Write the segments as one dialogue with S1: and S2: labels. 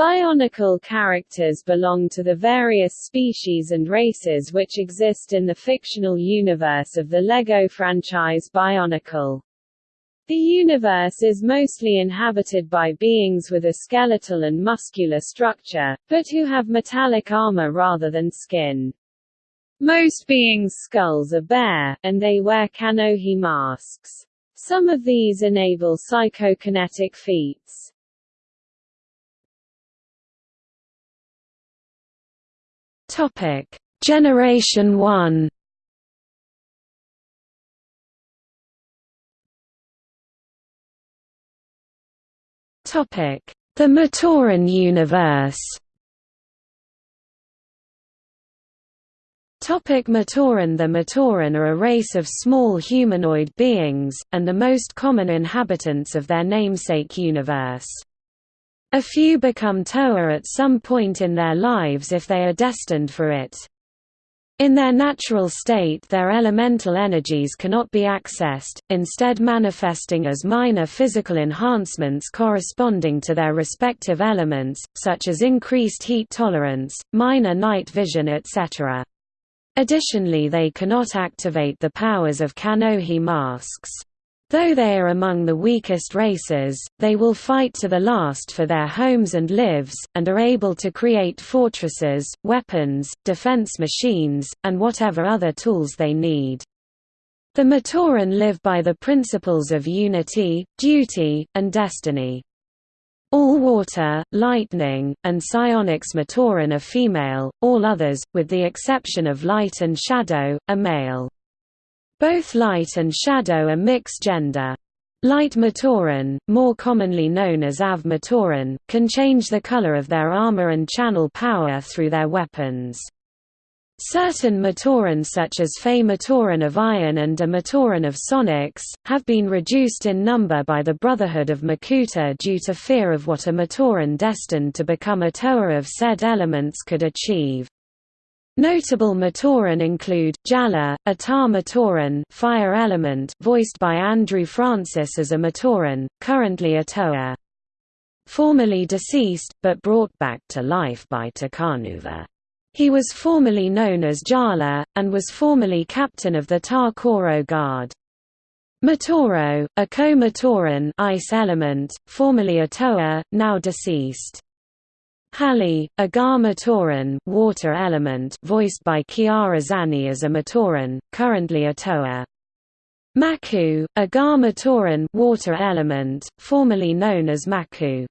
S1: Bionicle characters belong to the various species and races which exist in the fictional universe of the LEGO franchise Bionicle. The universe is mostly inhabited by beings with a skeletal and muscular structure, but who have metallic armor rather than skin. Most beings' skulls are bare, and they wear Kanohi masks. Some of these enable psychokinetic feats.
S2: Topic: Generation 1. Topic: The Matoran universe. Topic Matoran The Matoran are a race of small humanoid beings, and the most common inhabitants of their namesake universe. A few become Toa at some point in their lives if they are destined for it. In their natural state their elemental energies cannot be accessed, instead manifesting as minor physical enhancements corresponding to their respective elements, such as increased heat tolerance, minor night vision etc. Additionally they cannot activate the powers of Kanohi masks. Though they are among the weakest races, they will fight to the last for their homes and lives, and are able to create fortresses, weapons, defense machines, and whatever other tools they need. The Matoran live by the principles of unity, duty, and destiny. All water, lightning, and psionics Matoran are female, all others, with the exception of light and shadow, are male. Both light and shadow are mixed gender. Light Matoran, more commonly known as Av Matoran, can change the color of their armor and channel power through their weapons. Certain Matoran such as Fey Matoran of Iron and a Matoran of Sonics, have been reduced in number by the Brotherhood of Makuta due to fear of what a Matoran destined to become a Toa of said elements could achieve. Notable Matoran include Jaller, a Tar Matoran, fire element, voiced by Andrew Francis as a Matoran, currently a Toa. Formerly deceased, but brought back to life by Takanuva. He was formerly known as Jaller, and was formerly captain of the Tar Koro Guard. Matoro, a co-Matoran ice element, formerly a Toa, now deceased. Hahli, a Gar Matoran water element voiced by Kiara Zanni as a Matoran, currently a Toa. Macku, a Gar Matoran water element, formerly known as Maku.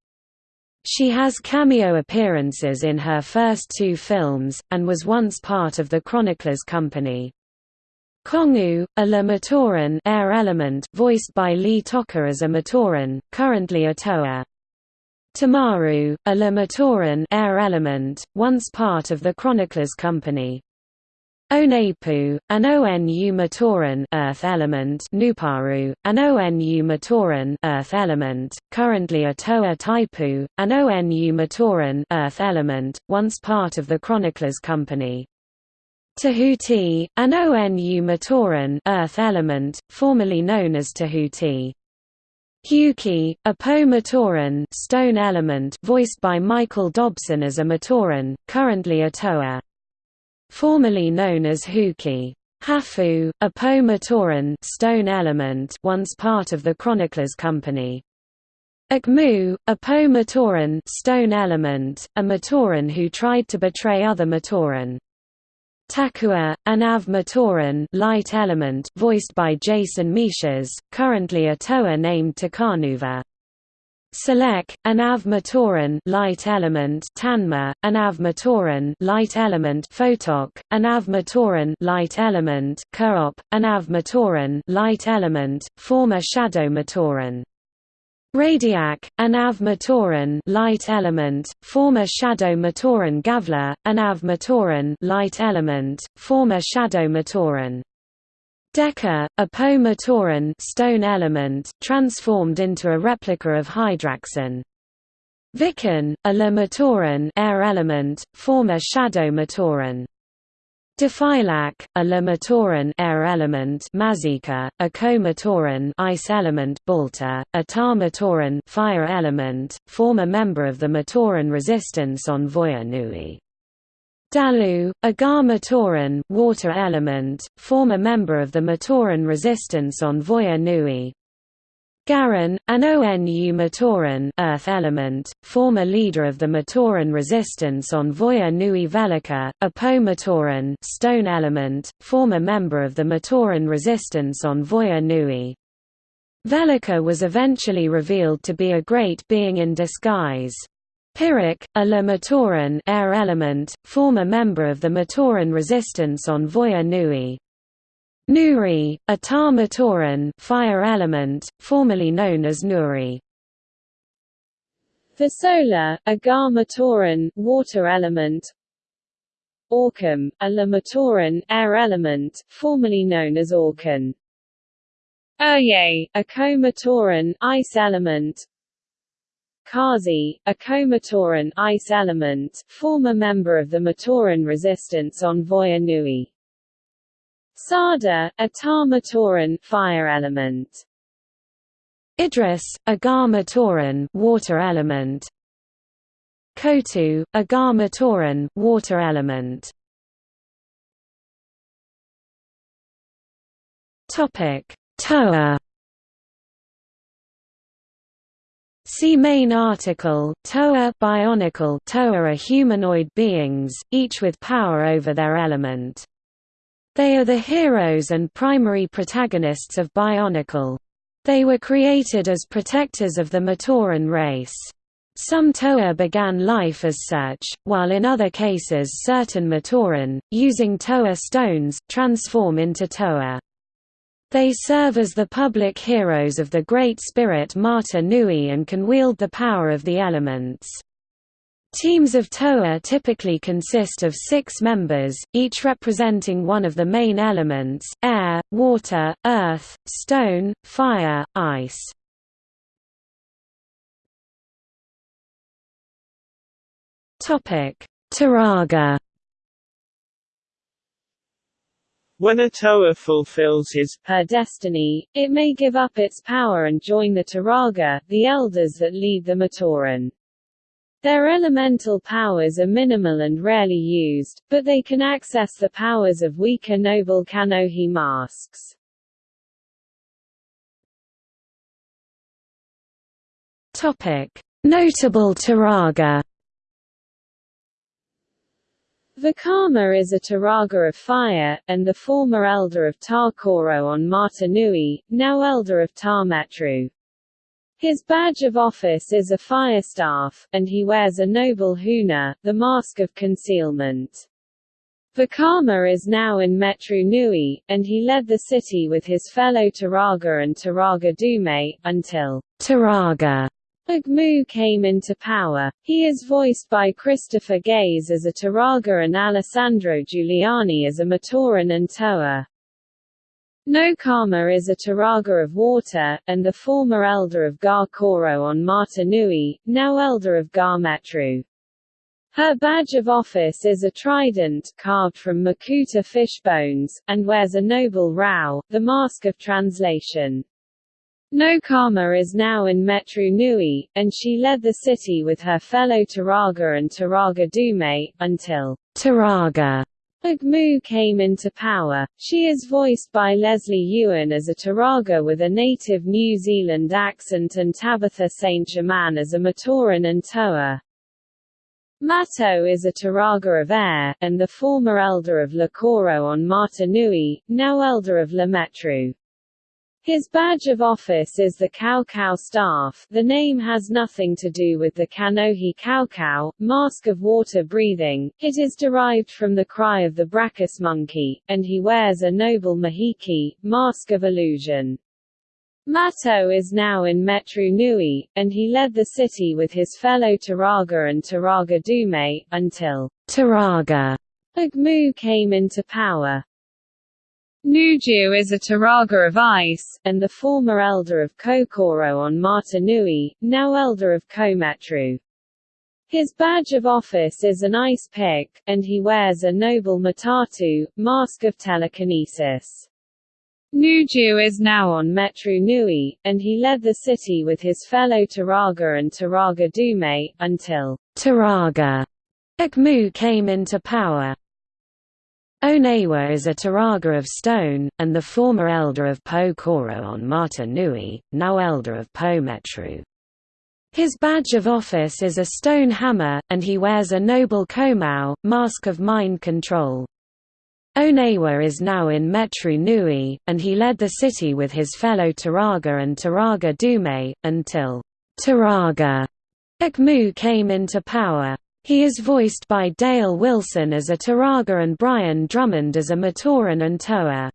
S2: She has cameo appearances in her first two films, and was once part of the Chroniclers Company. Kongu, a La Matoran air element voiced by Lee Tockar as a Matoran, currently a Toa. Tamaru, a La Matoran air element, once part of the Chroniclers Company. Onepu, an ONU Matoran earth element Nuparu, an ONU Matoran earth element, currently a Toa Taipu, an ONU Matoran earth element, once part of the Chroniclers Company. Tahuti, an ONU Matoran earth element, formerly known as Tahuti. Hewkii, a Po Matoran stone element voiced by Michael Dobson as a Matoran, currently a Toa. Formerly known as Huki. Hafu, a Po Matoran stone element once part of the Chroniclers Company. Ahkmou, a Po Matoran stone element, a Matoran who tried to betray other Matoran. Takua, an Av Matoran light element voiced by Jason Michas, currently a Toa named Takanuva. Selek, an Av Matoran light element Tanma, an Av Matoran light element Photok, an Av Matoran light element Kurop, an Av Matoran light element, former Shadow Matoran. Radiak, an Av Matoran light element, former Shadow Matoran Gavla, an Av Matoran light element, former Shadow Matoran. Deca, a Po Matoran stone element, transformed into a replica of Hydraxon. Vican, a La Matoran air element, former Shadow Matoran. Defilak, a Lematoran air element Mazeka, a Co-Matoran ice element Balta, a Tar-Matoran fire element, former member of the Matoran resistance on Voya Nui. Dalu, a Gar-Matoran water element, former member of the Matoran resistance on Voya Nui. Garan, an ONU Matoran Earth element, former leader of the Matoran resistance on Voya Nui Velika, a Po Matoran stone element, former member of the Matoran resistance on Voya Nui. Velika was eventually revealed to be a great being in disguise. Pyrrhic, a La Matoran air element, former member of the Matoran resistance on Voya Nui. Nuri, a Tarmatoran fire element, formerly known as Nuri.
S1: Vasola, a Garmatoran water element. Orcam, a Lamatoran air element, formerly known as Orcan. Urye, a Co-Matoran ice element. Kazi, a Co-Matoran ice element, former member of the Matoran resistance on Voya Nui. Sada, a tar-matoran fire element.
S2: Idris, a Gar-Matoran water element. Kotu, a Gar-Matoran water element. Topic: Toa. See main article, Toa Bionicle Toa are humanoid beings, each with power over their element. They are the heroes and primary protagonists of Bionicle. They were created as protectors of the Matoran race. Some Toa began life as such, while in other cases certain Matoran, using Toa stones, transform into Toa. They serve as the public heroes of the Great Spirit Mata Nui and can wield the power of the elements. Teams of Toa typically consist of six members, each representing one of the main elements, air, water, earth, stone, fire, ice. Turaga
S3: When a Toa fulfills his
S1: her destiny, it may give up its power and join the Turaga, the elders that lead the Matoran. Their elemental powers are minimal and rarely used, but they can access the powers of weaker noble Kanohi masks.
S2: Notable Turaga.
S1: Vakama is a Turaga of fire, and the former elder of Tarkoro on Mata Nui, now elder of Tarmetru. His badge of office is a fire staff, and he wears a noble huna, the mask of concealment. Vakama is now in Metru Nui, and he led the city with his fellow Turaga and Turaga Dume, until Turaga Ahkmou came into power. He is voiced by Christopher Gaze as a Turaga and Alessandro Juliani as a Matoran and Toa. Nokama is a Turaga of water, and the former elder of Gar Koro on Mata Nui, now elder of Gar Metru. Her badge of office is a trident, carved from Makuta fish bones, and wears a noble Rau, the mask of translation. Nokama is now in Metru Nui, and she led the city with her fellow Turaga and Turaga Dume, until Turaga Ahkmou came into power. She is voiced by Lesley Ewen as a Turaga with a native New Zealand accent and Tabitha St. Germain as a Matoran and Toa. Matau is a Turaga of air, and the former elder of Lakoro on Mata Nui, now elder of Lametru. His badge of office is the Cow staff the name has nothing to do with the Kanohi Cow, mask of water breathing, it is derived from the cry of the Brakas monkey, and he wears a noble mahiki, mask of illusion. Matau is now in Metru Nui, and he led the city with his fellow Turaga and Turaga Dume, until Turaga Ahkmou came into power. Nuju is a Turaga of ice, and the former elder of Kokoro on Mata Nui, now elder of Kometru. His badge of office is an ice pick, and he wears a noble matatu, mask of telekinesis. Nuju is now on Metru Nui, and he led the city with his fellow Turaga and Turaga Dume, until
S2: Turaga Ahkmou came into power. Onewa is a Turaga of stone, and the former elder of Po Koro on Mata Nui, now elder of Po Metru. His badge of office is a stone hammer, and he wears a noble komau, mask of mind control. Onewa is now in Metru Nui, and he led the city with his fellow Turaga and Turaga Dume, until Turaga Ahkmou came into power. He is voiced by Dale Wilson as a Turaga and Brian Drummond as a Matoran and Toa.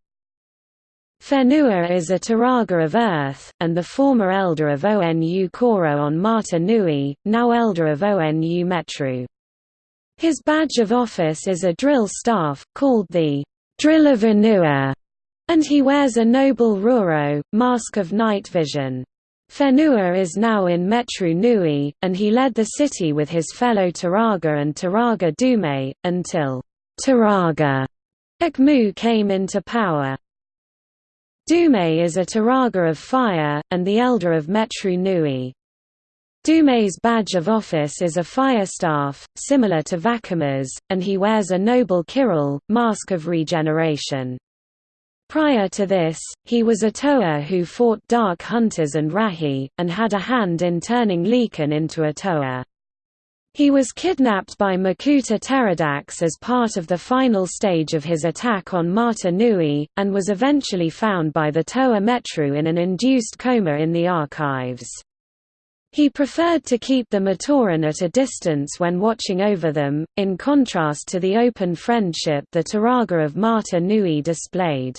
S2: Whenua is a Turaga of Earth, and the former elder of Onu Koro on Mata Nui, now elder of Onu Metru. His badge of office is a drill staff, called the Drill of Whenua, and he wears a noble Ruru, mask of night vision. Whenua is now in Metru Nui, and he led the city with his fellow Turaga and Turaga Dume, until Turaga Ahkmou came into power. Dume is a Turaga of fire, and the elder of Metru Nui. Dume's badge of office is a fire staff, similar to Vakama's, and he wears a noble Kiril, mask of regeneration. Prior to this, he was a Toa who fought Dark Hunters and Rahi, and had a hand in turning Lhikan into a Toa. He was kidnapped by Makuta Teridax as part of the final stage of his attack on Mata Nui, and was eventually found by the Toa Metru in an induced coma in the archives. He preferred to keep the Matoran at a distance when watching over them, in contrast to the open friendship the Turaga of Mata Nui displayed.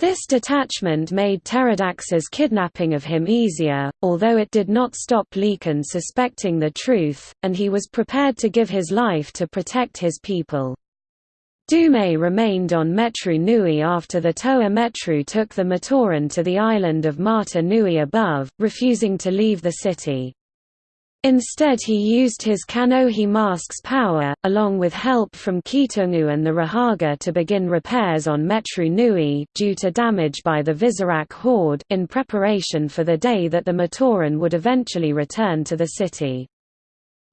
S2: This detachment made Teridax's kidnapping of him easier, although it did not stop Lhikan suspecting the truth, and he was prepared to give his life to protect his people. Dume remained on Metru Nui after the Toa Metru took the Matoran to the island of Mata Nui above, refusing to leave the city. Instead he used his Kanohi mask's power, along with help from Keetongu and the Rahaga to begin repairs on Metru Nui due to damage by the Visorak horde in preparation for the day that the Matoran would eventually return to the city.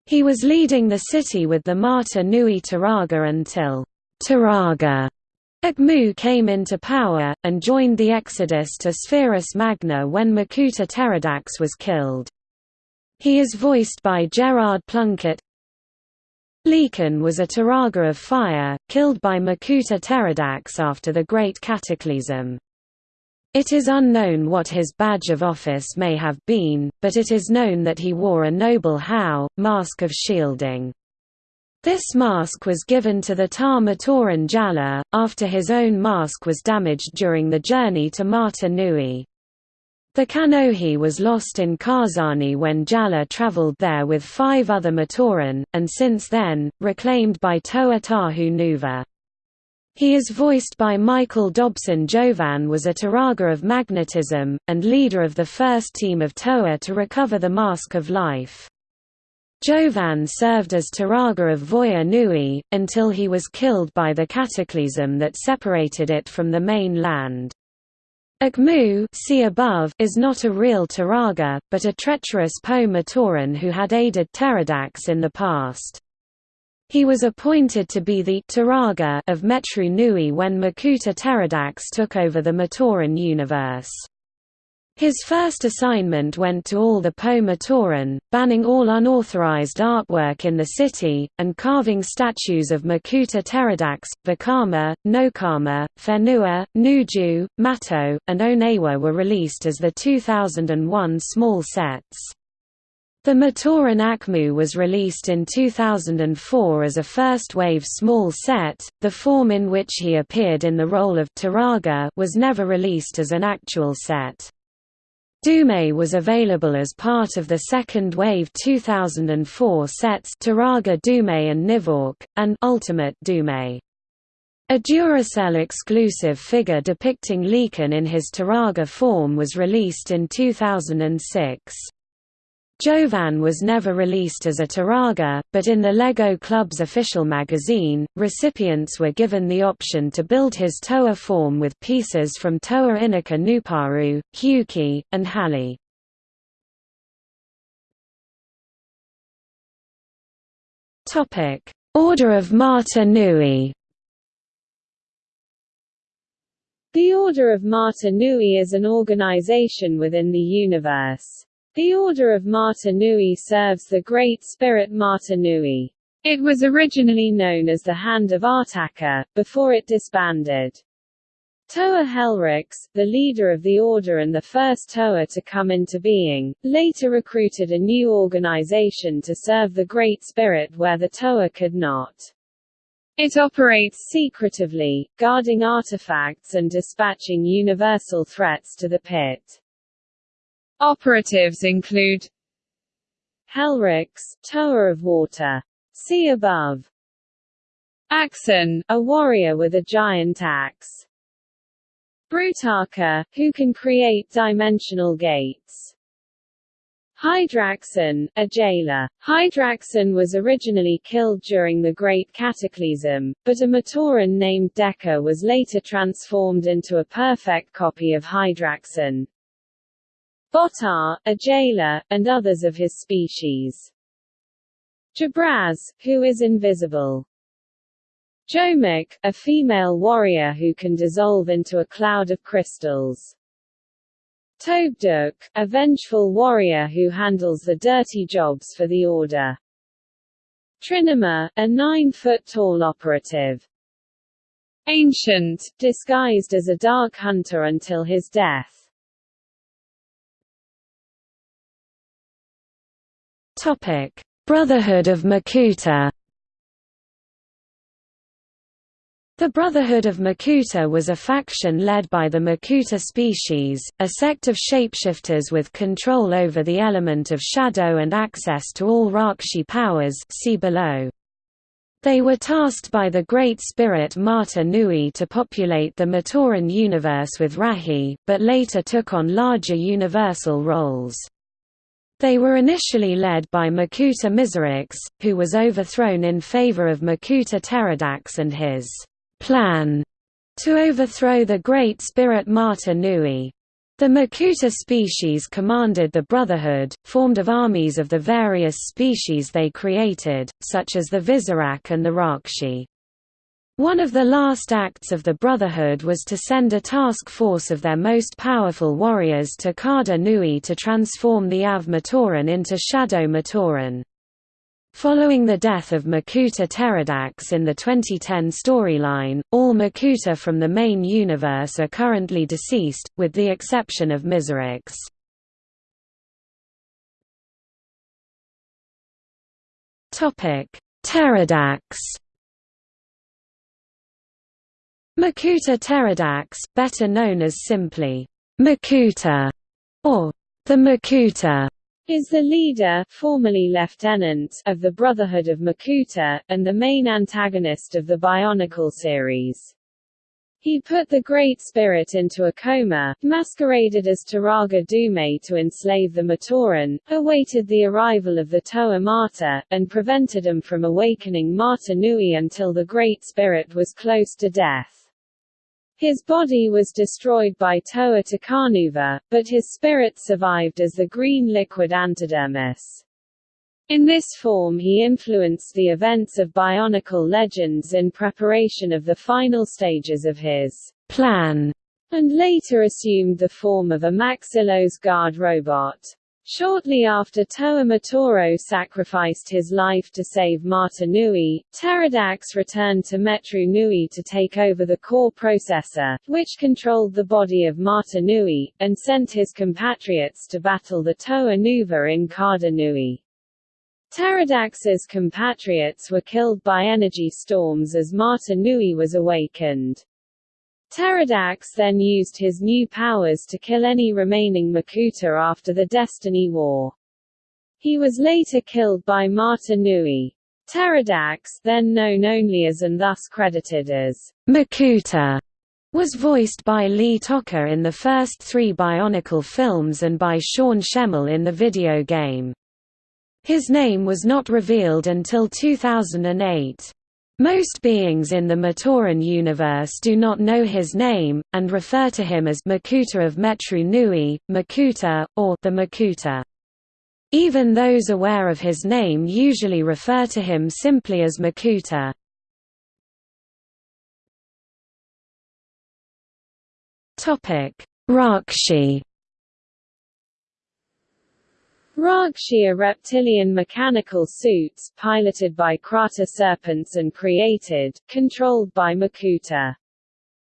S2: He was leading the city with the Mata Nui Turaga until Turaga Ahkmou came into power, and joined the exodus to Spherus Magna when Makuta Teridax was killed. He is voiced by Gerard Plunkett. Lhikan was a Turaga of fire, killed by Makuta Teridax after the Great Cataclysm. It is unknown what his badge of office may have been, but it is known that he wore a noble Hau, mask of shielding. This mask was given to the Tar Matoran Jaller, after his own mask was damaged during the journey to Mata Nui. The Kanohi was lost in Karzahni when Jaller traveled there with five other Matoran, and since then, reclaimed by Toa Tahu Nuva. He is voiced by Michael Dobson Jovan was a Turaga of magnetism, and leader of the first team of Toa to recover the Mask of Life. Jovan served as Turaga of Voya Nui, until he was killed by the cataclysm that separated it from the main land. Ahkmou see above is not a real Turaga, but a treacherous Po Matoran who had aided Teridax in the past. He was appointed to be the Turaga of Metru Nui when Makuta Teridax took over the Matoran universe. His first assignment went to all the Po Matoran, banning all unauthorized artwork in the city, and carving statues of Makuta Teridax, Vakama, Nokama, Whenua, Nuju, Mato, and Onewa were released as the 2001 small sets. The Matoran Ahkmou was released in 2004 as a first-wave small set. The form in which he appeared in the role of Turaga was never released as an actual set. Dume was available as part of the second wave 2004 sets Turaga Dume and Nivawk, and Ultimate Dume. A Duracell exclusive figure depicting Lhikan in his Turaga form was released in 2006. Jovan was never released as a Turaga, but in the LEGO Club's official magazine, recipients were given the option to build his Toa form with pieces from Toa Inika Nuparu, Hewkii, and Hahli. Order of Mata Nui
S1: The Order of Mata Nui is an organization within the universe. The Order of Mata Nui serves the Great Spirit Mata Nui. It was originally known as the Hand of Artakha, before it disbanded. Toa Helryx, the leader of the order and the first Toa to come into being, later recruited a new organization to serve the Great Spirit where the Toa could not. It operates secretively, guarding artifacts and dispatching universal threats to the pit. Operatives include Helryx, Tower of Water. See above. Axonn, a warrior with a giant axe. Brutaka, who can create dimensional gates. Hydraxon, a jailer. Hydraxon was originally killed during the Great Cataclysm, but a Matoran named Deka was later transformed into a perfect copy of Hydraxon. Botar, a jailer, and others of his species. Jabraz, who is invisible. Johmak, a female warrior who can dissolve into a cloud of crystals. Tobduk, a vengeful warrior who handles the dirty jobs for the Order. Trinuma, a nine-foot-tall operative. Ancient, disguised as a dark hunter until his death.
S2: Brotherhood of Makuta. The Brotherhood of Makuta was a faction led by the Makuta species, a sect of shapeshifters with control over the element of shadow and access to all Rahkshi powers see below. They were tasked by the Great Spirit Mata Nui to populate the Matoran universe with Rahi, but later took on larger universal roles. They were initially led by Makuta Mizrax, who was overthrown in favor of Makuta Teridax and his plan to overthrow the Great Spirit Mata Nui. The Makuta species commanded the Brotherhood, formed of armies of the various species they created, such as the Visorak and the Rahkshi. One of the last acts of the Brotherhood was to send a task force of their most powerful warriors to Karda Nui to transform the Av Matoran into Shadow Matoran. Following the death of Makuta Teridax in the 2010 storyline, all Makuta from the main universe are currently deceased, with the exception of Mizrax. Teridax Makuta Teridax, better known as simply Makuta or the Makuta, is the leader formerly lieutenant of the Brotherhood of Makuta, and the main antagonist of the Bionicle series. He put the Great Spirit into a coma, masqueraded as Turaga Dume to enslave the Matoran, awaited the arrival of the Toa Mata, and prevented them from awakening Mata Nui until the Great Spirit was close to death. His body was destroyed by Toa Takanuva, but his spirit survived as the green liquid antidermis. In this form he influenced the events of Bionicle Legends in preparation of the final stages of his plan, and later assumed the form of a Maxilos guard robot. Shortly after Toa Matoro sacrificed his life to save Mata Nui, Teridax returned to Metru Nui to take over the core processor, which controlled the body of Mata Nui, and sent his compatriots to battle the Toa Nuva in Karda Nui. Teridax's compatriots were killed by energy storms as Mata Nui was awakened. Teridax then used his new powers to kill any remaining Makuta after the Destiny War. He was later killed by Mata Nui. Teridax, then known only as and thus credited as Makuta, was voiced by Lee Tockar in the first three Bionicle films and by Sean Schemmel in the video game His name was not revealed until 2008. Most beings in the Matoran universe do not know his name, and refer to him as Makuta of Metru Nui, Makuta, or the Makuta. Even those aware of his name usually refer to him simply as Makuta. Rahkshi
S1: Rahkshi are reptilian mechanical suits, piloted by Kraata serpents and created, controlled by Makuta.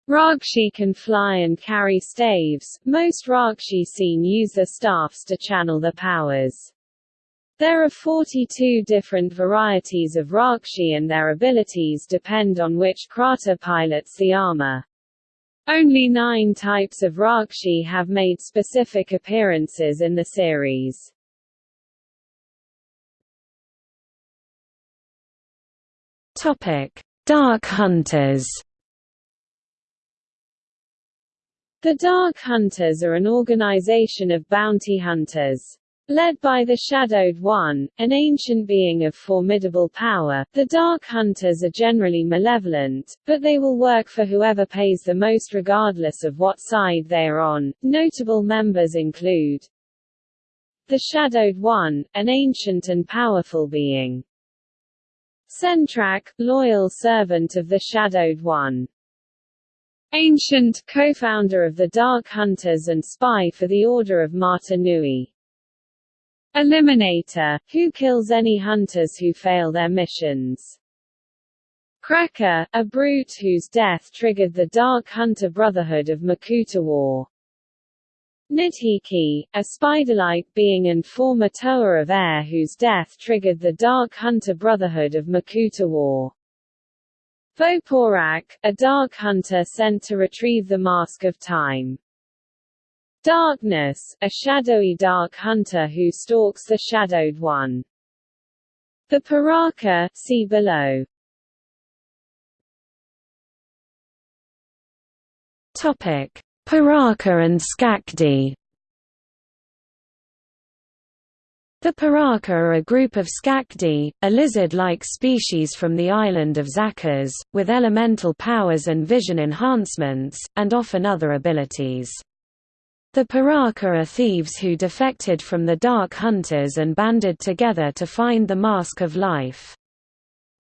S1: Rahkshi can fly and carry staves, most Rahkshi seen use their staffs to channel their powers. There are 42 different varieties of Rahkshi and their abilities depend on which Kraata pilots the armor. Only nine types of Rakshi have made specific appearances in the series.
S2: Topic: Dark Hunters.
S1: The Dark Hunters are an organization of bounty hunters. Led by the Shadowed One, an ancient being of formidable power, the Dark Hunters are generally malevolent, but they will work for whoever pays the most regardless of what side they are on. Notable members include the Shadowed One, an ancient and powerful being. Sentrakh, loyal servant of the Shadowed One. Ancient, co-founder of the Dark Hunters and spy for the Order of Mata Nui. Eliminator, who kills any hunters who fail their missions. Krekka, a brute whose death triggered the Dark Hunter Brotherhood of Makuta War. Nidhiki, a spider-like being and former Toa of Air whose death triggered the Dark Hunter Brotherhood of Makuta War. Voporak, a Dark Hunter sent to retrieve the Mask of Time. Darkness, a shadowy Dark Hunter who stalks the Shadowed One. The Piraka, see below.
S2: Topic Piraka and Skakdi The Piraka are a group of Skakdi, a lizard-like species from the island of Zakaz, with elemental powers and vision enhancements, and often other abilities. The Piraka are thieves who defected from the Dark Hunters and banded together to find the Mask of Life.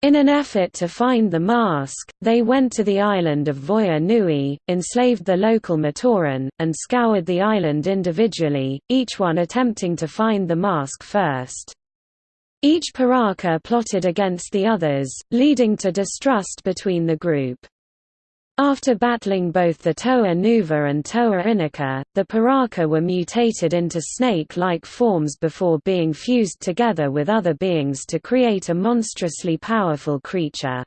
S2: In an effort to find the mask, they went to the island of Voya Nui, enslaved the local Matoran, and scoured the island individually, each one attempting to find the mask first. Each Piraka plotted against the others, leading to distrust between the group. After battling both the Toa Nuva and Toa Inika, the Piraka were mutated into snake-like forms before being fused together with other beings to create a monstrously powerful creature.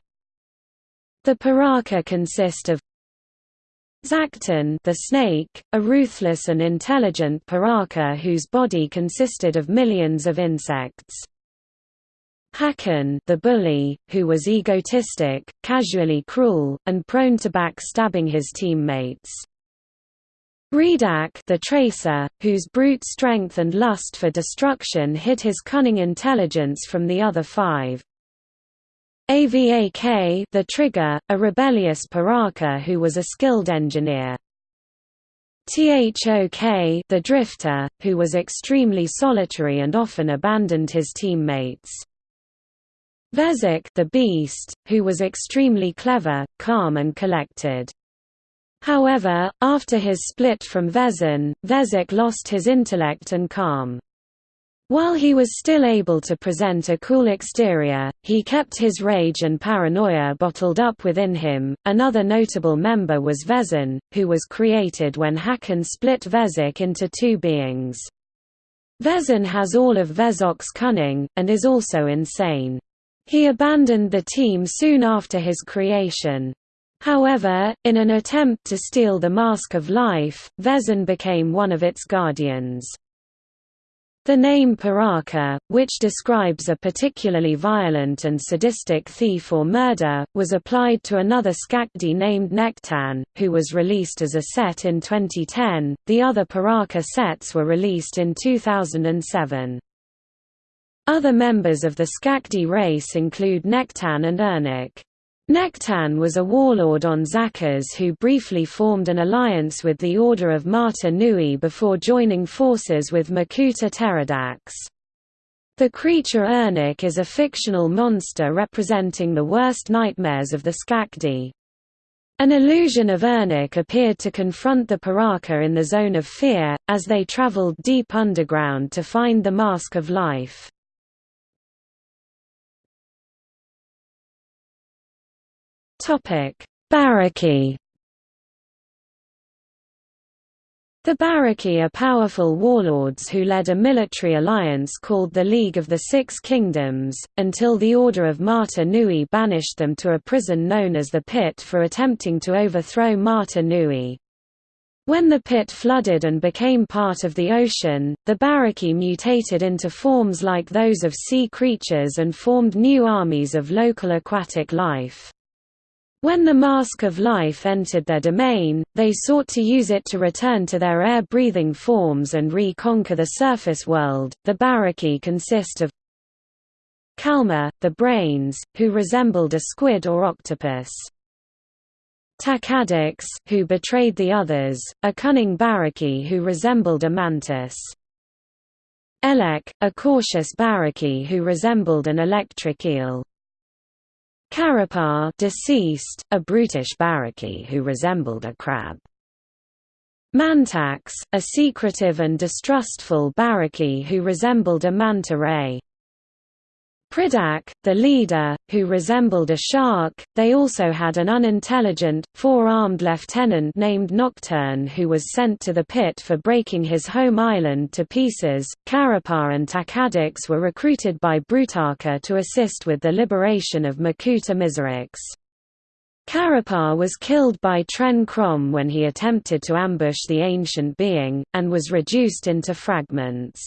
S2: The Piraka consist of Zaktan the snake, a ruthless and intelligent Piraka whose body consisted of millions of insects. Hakann the bully, who was egotistic, casually cruel, and prone to backstabbing his teammates. Reidak the tracer, whose brute strength and lust for destruction hid his cunning intelligence from the other five. Avak the trigger, a rebellious Piraka who was a skilled engineer. Thok the drifter, who was extremely solitary and often abandoned his teammates. Vezok the Beast, who was extremely clever, calm and collected. However, after his split from Vezon, Vezok lost his intellect and calm. While he was still able to present a cool exterior, he kept his rage and paranoia bottled up within him. Another notable member was Vezon, who was created when Hakann split Vezok into two beings. Vezon has all of Vezok's cunning, and is also insane. He abandoned the team soon after his creation. However, in an attempt to steal the Mask of Life, Vezon became one of its guardians. The name Piraka, which describes a particularly violent and sadistic thief or murder, was applied to another Skakdi named Nektann, who was released as a set in 2010. The other Piraka sets were released in 2007. Other members of the Skakdi race include Nektann and Irnakk. Nektann was a warlord on Zakaz who briefly formed an alliance with the Order of Mata Nui before joining forces with Makuta Teridax. The creature Irnakk is a fictional monster representing the worst nightmares of the Skakdi. An illusion of Irnakk appeared to confront the Piraka in the Zone of Fear, as they traveled deep underground to find the Mask of Life. Barraki The Barraki are powerful warlords who led a military alliance called the League of the Six Kingdoms, until the Order of Mata Nui banished them to a prison known as the Pit for attempting to overthrow Mata Nui. When the pit flooded and became part of the ocean, the Barraki mutated into forms like those of sea creatures and formed new armies of local aquatic life. When the Mask of Life entered their domain, they sought to use it to return to their air-breathing forms and re-conquer the surface world. The Barraki consist of Kalmah, the brains, who resembled a squid or octopus. Takadox, who betrayed the others, a cunning Barraki who resembled a mantis. Ehlek, a cautious Barraki who resembled an electric eel. Carapar deceased, a brutish barraki who resembled a crab. Mantax, a secretive and distrustful barraki who resembled a manta ray. Pridak, the leader, who resembled a shark. They also had an unintelligent, four-armed lieutenant named Nocturn who was sent to the pit for breaking his home island to pieces. Carapar and Takadox were recruited by Brutaka to assist with the liberation of Makuta Mizrax. Carapar was killed by Tren Krom when he attempted to ambush the ancient being, and was reduced into fragments.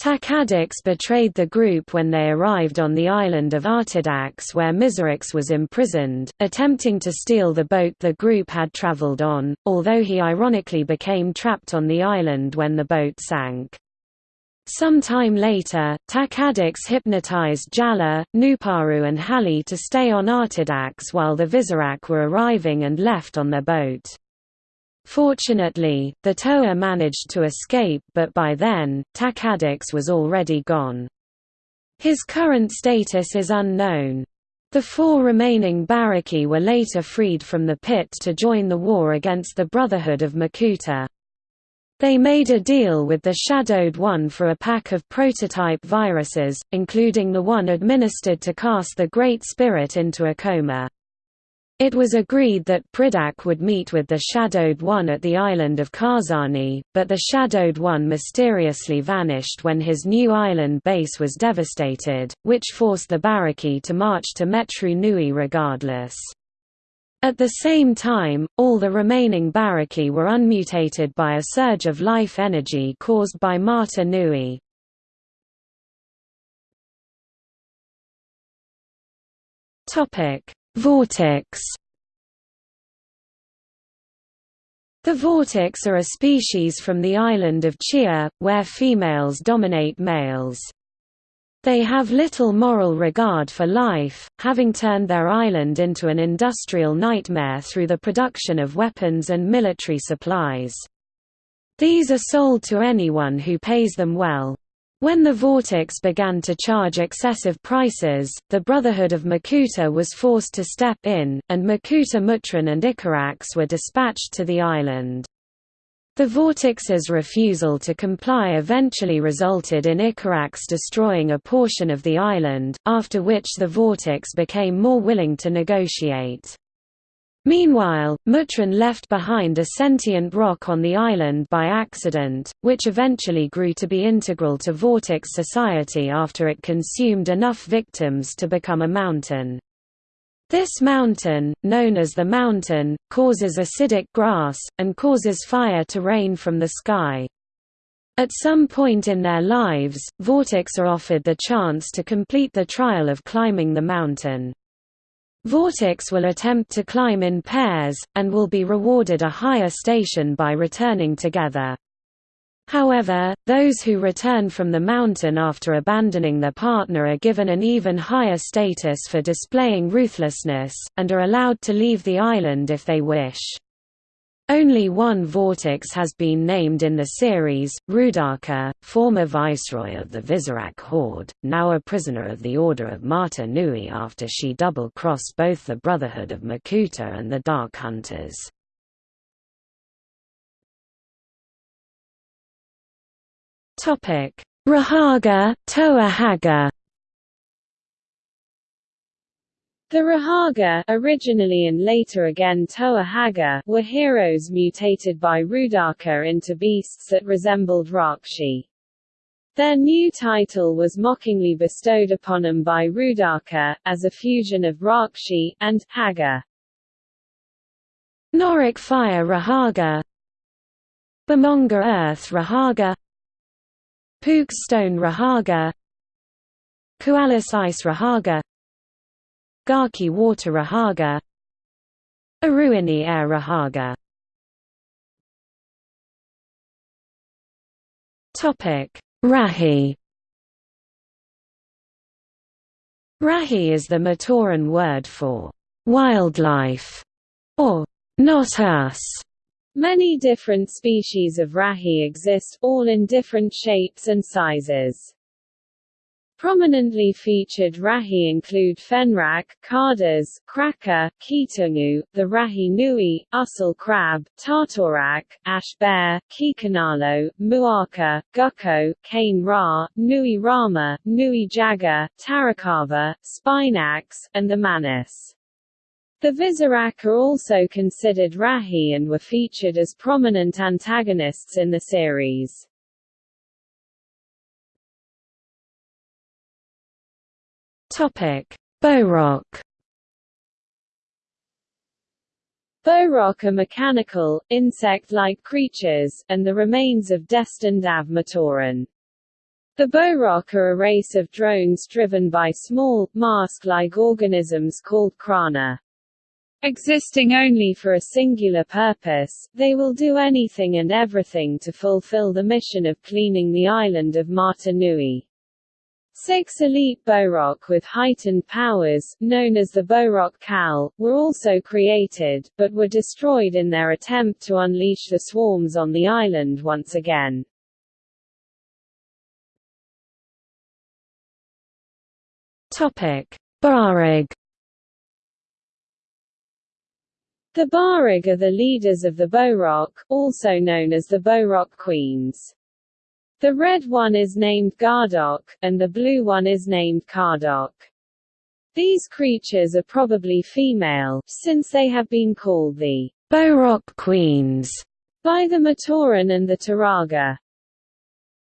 S2: Takadox betrayed the group when they arrived on the island of Artidax where Mizrax was imprisoned, attempting to steal the boat the group had traveled on, although he ironically became trapped on the island when the boat sank. Some time later, Takadox hypnotized Jaller, Nuparu and Hahli to stay on Artidax while the Visorak were arriving and left on their boat. Fortunately, the Toa managed to escape but by then, Takadox was already gone. His current status is unknown. The four remaining Barraki were later freed from the pit to join the war against the Brotherhood of Makuta. They made a deal with the Shadowed One for a pack of prototype viruses, including the one administered to cast the Great Spirit into a coma. It was agreed that Pridak would meet with the Shadowed One at the island of Karzahni, but the Shadowed One mysteriously vanished when his new island base was devastated, which forced the Barraki to march to Metru Nui regardless. At the same time, all the remaining Barraki were unmutated by a surge of life energy caused by Mata Nui. Topic Vortixx The Vortixx are a species from the island of Xia, where females dominate males. They have little moral regard for life, having turned their island into an industrial nightmare through the production of weapons and military supplies. These are sold to anyone who pays them well. When the Vortixx began to charge excessive prices, the Brotherhood of Makuta was forced to step in, and Makuta Mutran and Icarax were dispatched to the island. The Vortixx's refusal to comply eventually resulted in Icarax destroying a portion of the island, after which the Vortixx became more willing to negotiate. Meanwhile, Mutran left behind a sentient rock on the island by accident, which eventually grew to be integral to Vortixx society after it consumed enough victims to become a mountain. This mountain, known as the mountain, causes acidic grass, and causes fire to rain from the sky. At some point in their lives, Vortixx are offered the chance to complete the trial of climbing the mountain. Vortixx will attempt to climb in pairs, and will be rewarded a higher station by returning together. However, those who return from the mountain after abandoning their partner are given an even higher status for displaying ruthlessness, and are allowed to leave the island if they wish. Only one vortixx has been named in the series, Roodaka, former viceroy of the Visorak Horde, now a prisoner of the Order of Mata Nui after she double-crossed both the Brotherhood of Makuta and the Dark Hunters. Rahaga, Toa
S1: The Rahaga originally and later again Toa Hagah were heroes mutated by Roodaka into beasts that resembled Rahkshi. Their new title was mockingly bestowed upon them by Roodaka, as a fusion of Rahkshi, and Hagah.
S2: Norik Fire Rahaga Bomonga Earth Rahaga Pook Stone Rahaga Kualus Ice Rahaga Gaaki Water Rahaga Iruini Air Rahaga. Topic Rahi. Rahi is the Matoran word for wildlife or not us.
S1: Many different species of rahi exist, all in different shapes and sizes. Prominently featured rahi include fenrakk, cardas, krahka, keetongu, the rahi nui, ussal crab, tahtorak, ash bear, kikanalo, muaka, gukko, kane-ra, nui rama, nui jaga, tarakava, spinax, and the manas. The Visorak are also considered Rahi and were featured as prominent antagonists in the series.
S2: Topic: Bohrok.
S1: Bohrok are mechanical, insect-like creatures, and the remains of destined Av-Matoran. The Bohrok are a race of drones driven by small, mask-like organisms called krana. Existing only for a singular purpose, they will do anything and everything to fulfill the mission of cleaning the island of Mata Nui. Six elite Bohrok with heightened powers, known as the Bohrok Kal, were also created, but were destroyed in their attempt to unleash the swarms on the island once again.
S2: Bahrag
S1: The Bahrag are the leaders of the Bohrok, also known as the Bohrok Queens. The red one is named Gardok, and the blue one is named Kardok. These creatures are probably female, since they have been called the
S2: Bohrok Queens
S1: by the Matoran and the Turaga.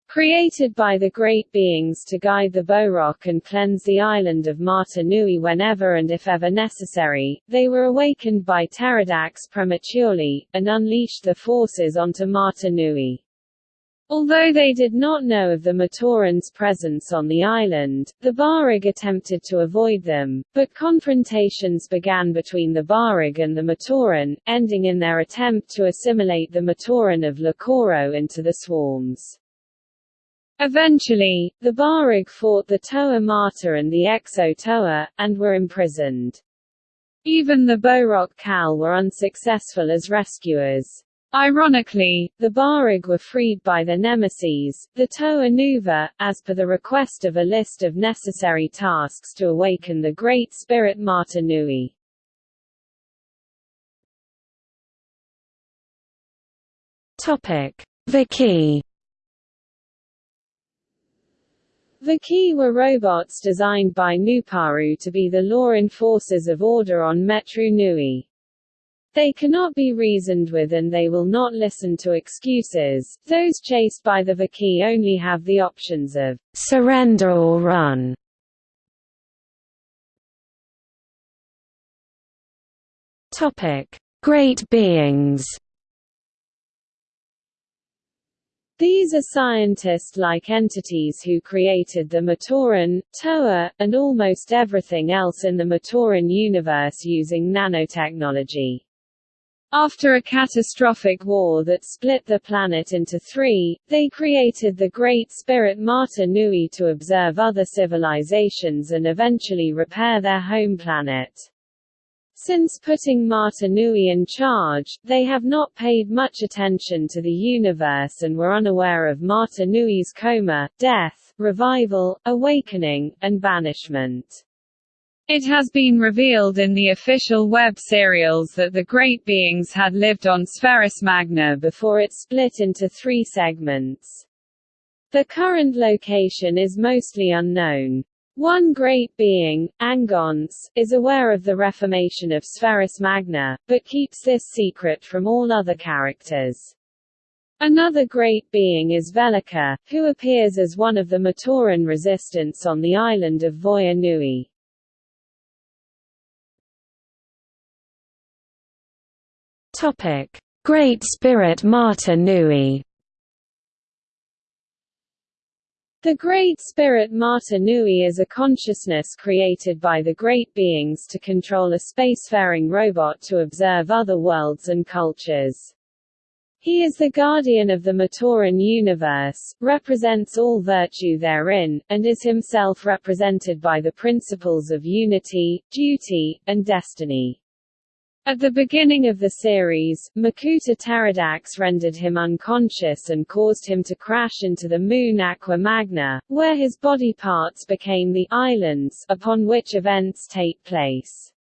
S1: Created by the great beings to guide the Bohrok and cleanse the island of Mata Nui whenever and if ever necessary, they were awakened by Teridax prematurely, and unleashed the forces onto Mata Nui. Although they did not know of the Matoran's presence on the island, the Bahrag attempted to avoid them, but confrontations began between the Bahrag and the Matoran, ending in their attempt to assimilate the Matoran of Lakoro into the swarms. Eventually, the Bahrag fought the Toa Mata and the Exo Toa, and were imprisoned. Even the Bohrok Kal were unsuccessful as rescuers. Ironically, the Bahrag were freed by their nemesis, the Toa Nuva, as per the request of a list of necessary tasks to awaken the Great Spirit Mata Nui.
S2: Vahki
S1: Vahki were robots designed by Nuparu to be the law enforcers of order on Metru Nui. They cannot be reasoned with and they will not listen to excuses. Those chased by the Vahki only have the options of
S2: surrender or run. Topic: Great beings.
S1: These are scientist-like entities who created the Matoran, Toa, and almost everything else in the Matoran universe using nanotechnology. After a catastrophic war that split the planet into three, they created the Great Spirit Mata Nui to observe other civilizations and eventually repair their home planet. Since putting Mata Nui in charge, they have not paid much attention to the universe and were unaware of Mata Nui's coma, death, revival, awakening, and banishment. It has been revealed in the official web serials that the Great Beings had lived on Spherus Magna before it split into three segments. The current location is mostly unknown. One great being, Angonce, is aware of the reformation of Spheris Magna, but keeps this secret from all other characters. Another great being is Velika, who appears as one of the Matoran resistance on the island of Voya Nui.
S2: Topic: Great Spirit Mata Nui.
S1: The Great Spirit Mata Nui is a consciousness created by the Great Beings to control a spacefaring robot to observe other worlds and cultures. He is the guardian of the Matoran universe, represents all virtue therein, and is himself represented by the principles of unity, duty, and destiny. At the beginning of the series, Makuta Teridax rendered him unconscious and caused him to crash into the moon Aqua Magna, where his body parts became the islands upon which events take place.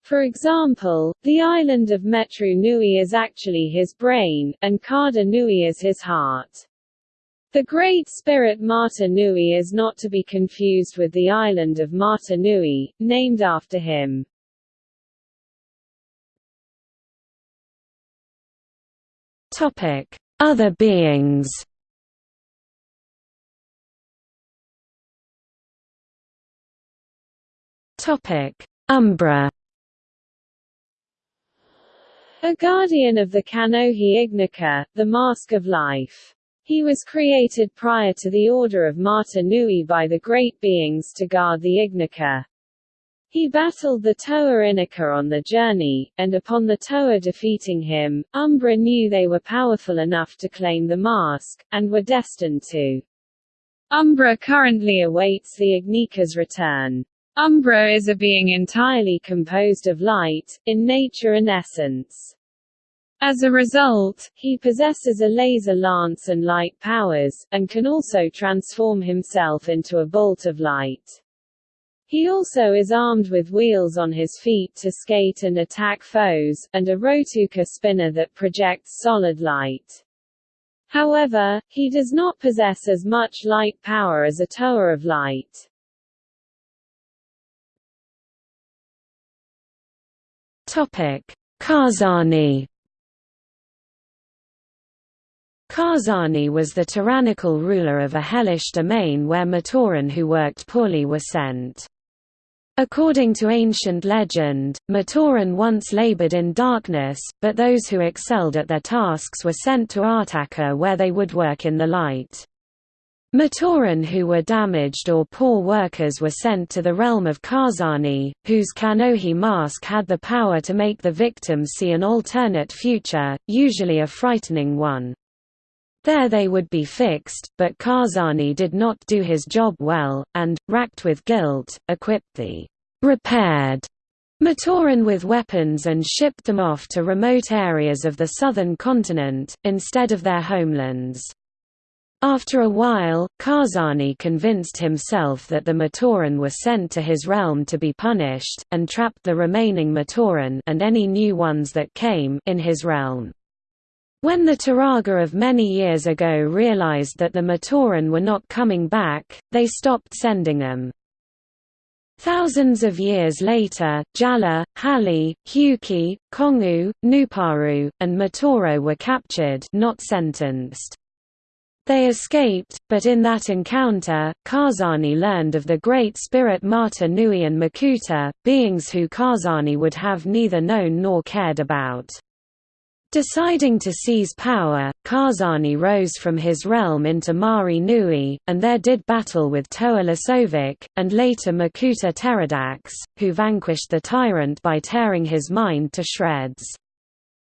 S1: For example, the island of Metru Nui is actually his brain, and Karda Nui is his heart. The Great Spirit Mata Nui is not to be confused with the island of Mata Nui, named after him.
S2: Topic: Other beings. Topic: Umbra.
S1: A guardian of the Kanohi Ignika, the Mask of Life. He was created prior to the Order of Mata Nui by the Great Beings to guard the Ignika. He battled the Toa Inika on the journey, and upon the Toa defeating him, Umbra knew they were powerful enough to claim the mask, and were destined to. Umbra currently awaits the Ignika's return. Umbra is a being entirely composed of light, in nature and essence. As a result, he possesses a laser lance and light powers, and can also transform himself into a bolt of light. He also is armed with wheels on his feet to skate and attack foes, and a Rhotuka spinner that projects solid light. However, he does not possess as much light power as a tower of light.
S2: Topic: Karzahni Karzahni was the tyrannical ruler of a hellish domain where Matoran who worked poorly were sent. According to ancient legend, Matoran once labored in darkness, but those who excelled at their tasks were sent to Artakha where they would work in the light. Matoran who were damaged or poor workers were sent to the realm of Karzahni, whose Kanohi mask had the power to make the victim see an alternate future, usually a frightening one. There they would be fixed, but Karzahni did not do his job well, and, racked with guilt, equipped the repaired Matoran with weapons and shipped them off to remote areas of the southern continent, instead of their homelands. After a while, Karzahni convinced himself that the Matoran were sent to his realm to be punished, and trapped the remaining Matoran and any new ones that came in his realm. When the Turaga of many years ago realized that the Matoran were not coming back, they stopped sending them. Thousands of years later, Jaller, Hahli, Hewkii, Kongu, Nuparu, and Matoro were captured not sentenced. They escaped, but in that encounter, Karzahni learned of the great spirit Mata Nui and Makuta, beings who Karzahni would have neither known nor cared about. Deciding to seize power, Karzahni rose from his realm into Mahri Nui, and there did battle with Toa Lesovikk, and later Makuta Teridax, who vanquished the tyrant by tearing his mind to shreds.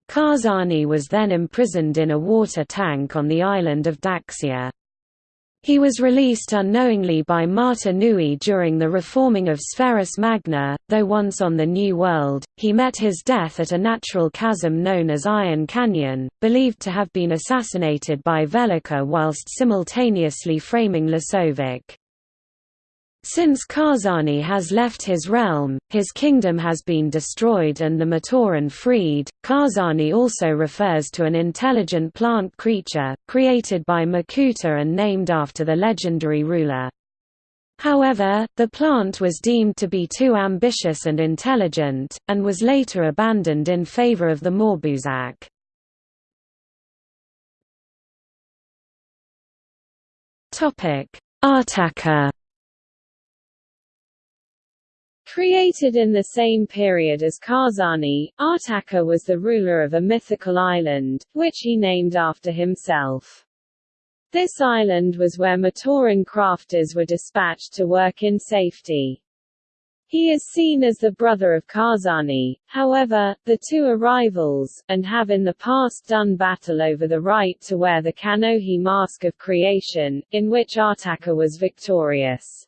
S2: Karzahni was then imprisoned in a water tank on the island of Daxia. He was released unknowingly by Mata Nui during the reforming of Spherus Magna, though once on the New World, he met his death at a natural chasm known as Iron Canyon, believed to have been assassinated by Velika whilst simultaneously framing Lesovikk. Since Karzahni has left his realm, his kingdom has been destroyed and the Matoran freed. Karzahni also refers to an intelligent plant creature, created by Makuta and named after the legendary ruler. However, the plant was deemed to be too ambitious and intelligent, and was later abandoned in favor of the Morbuzak. Artakha
S1: Created in the same period as Karzahni, Artakha was the ruler of a mythical island, which he named after himself. This island was where Matoran crafters were dispatched to work in safety. He is seen as the brother of Karzahni, however, the two are rivals, and have in the past done battle over the right to wear the Kanohi Mask of Creation, in which Artakha was victorious.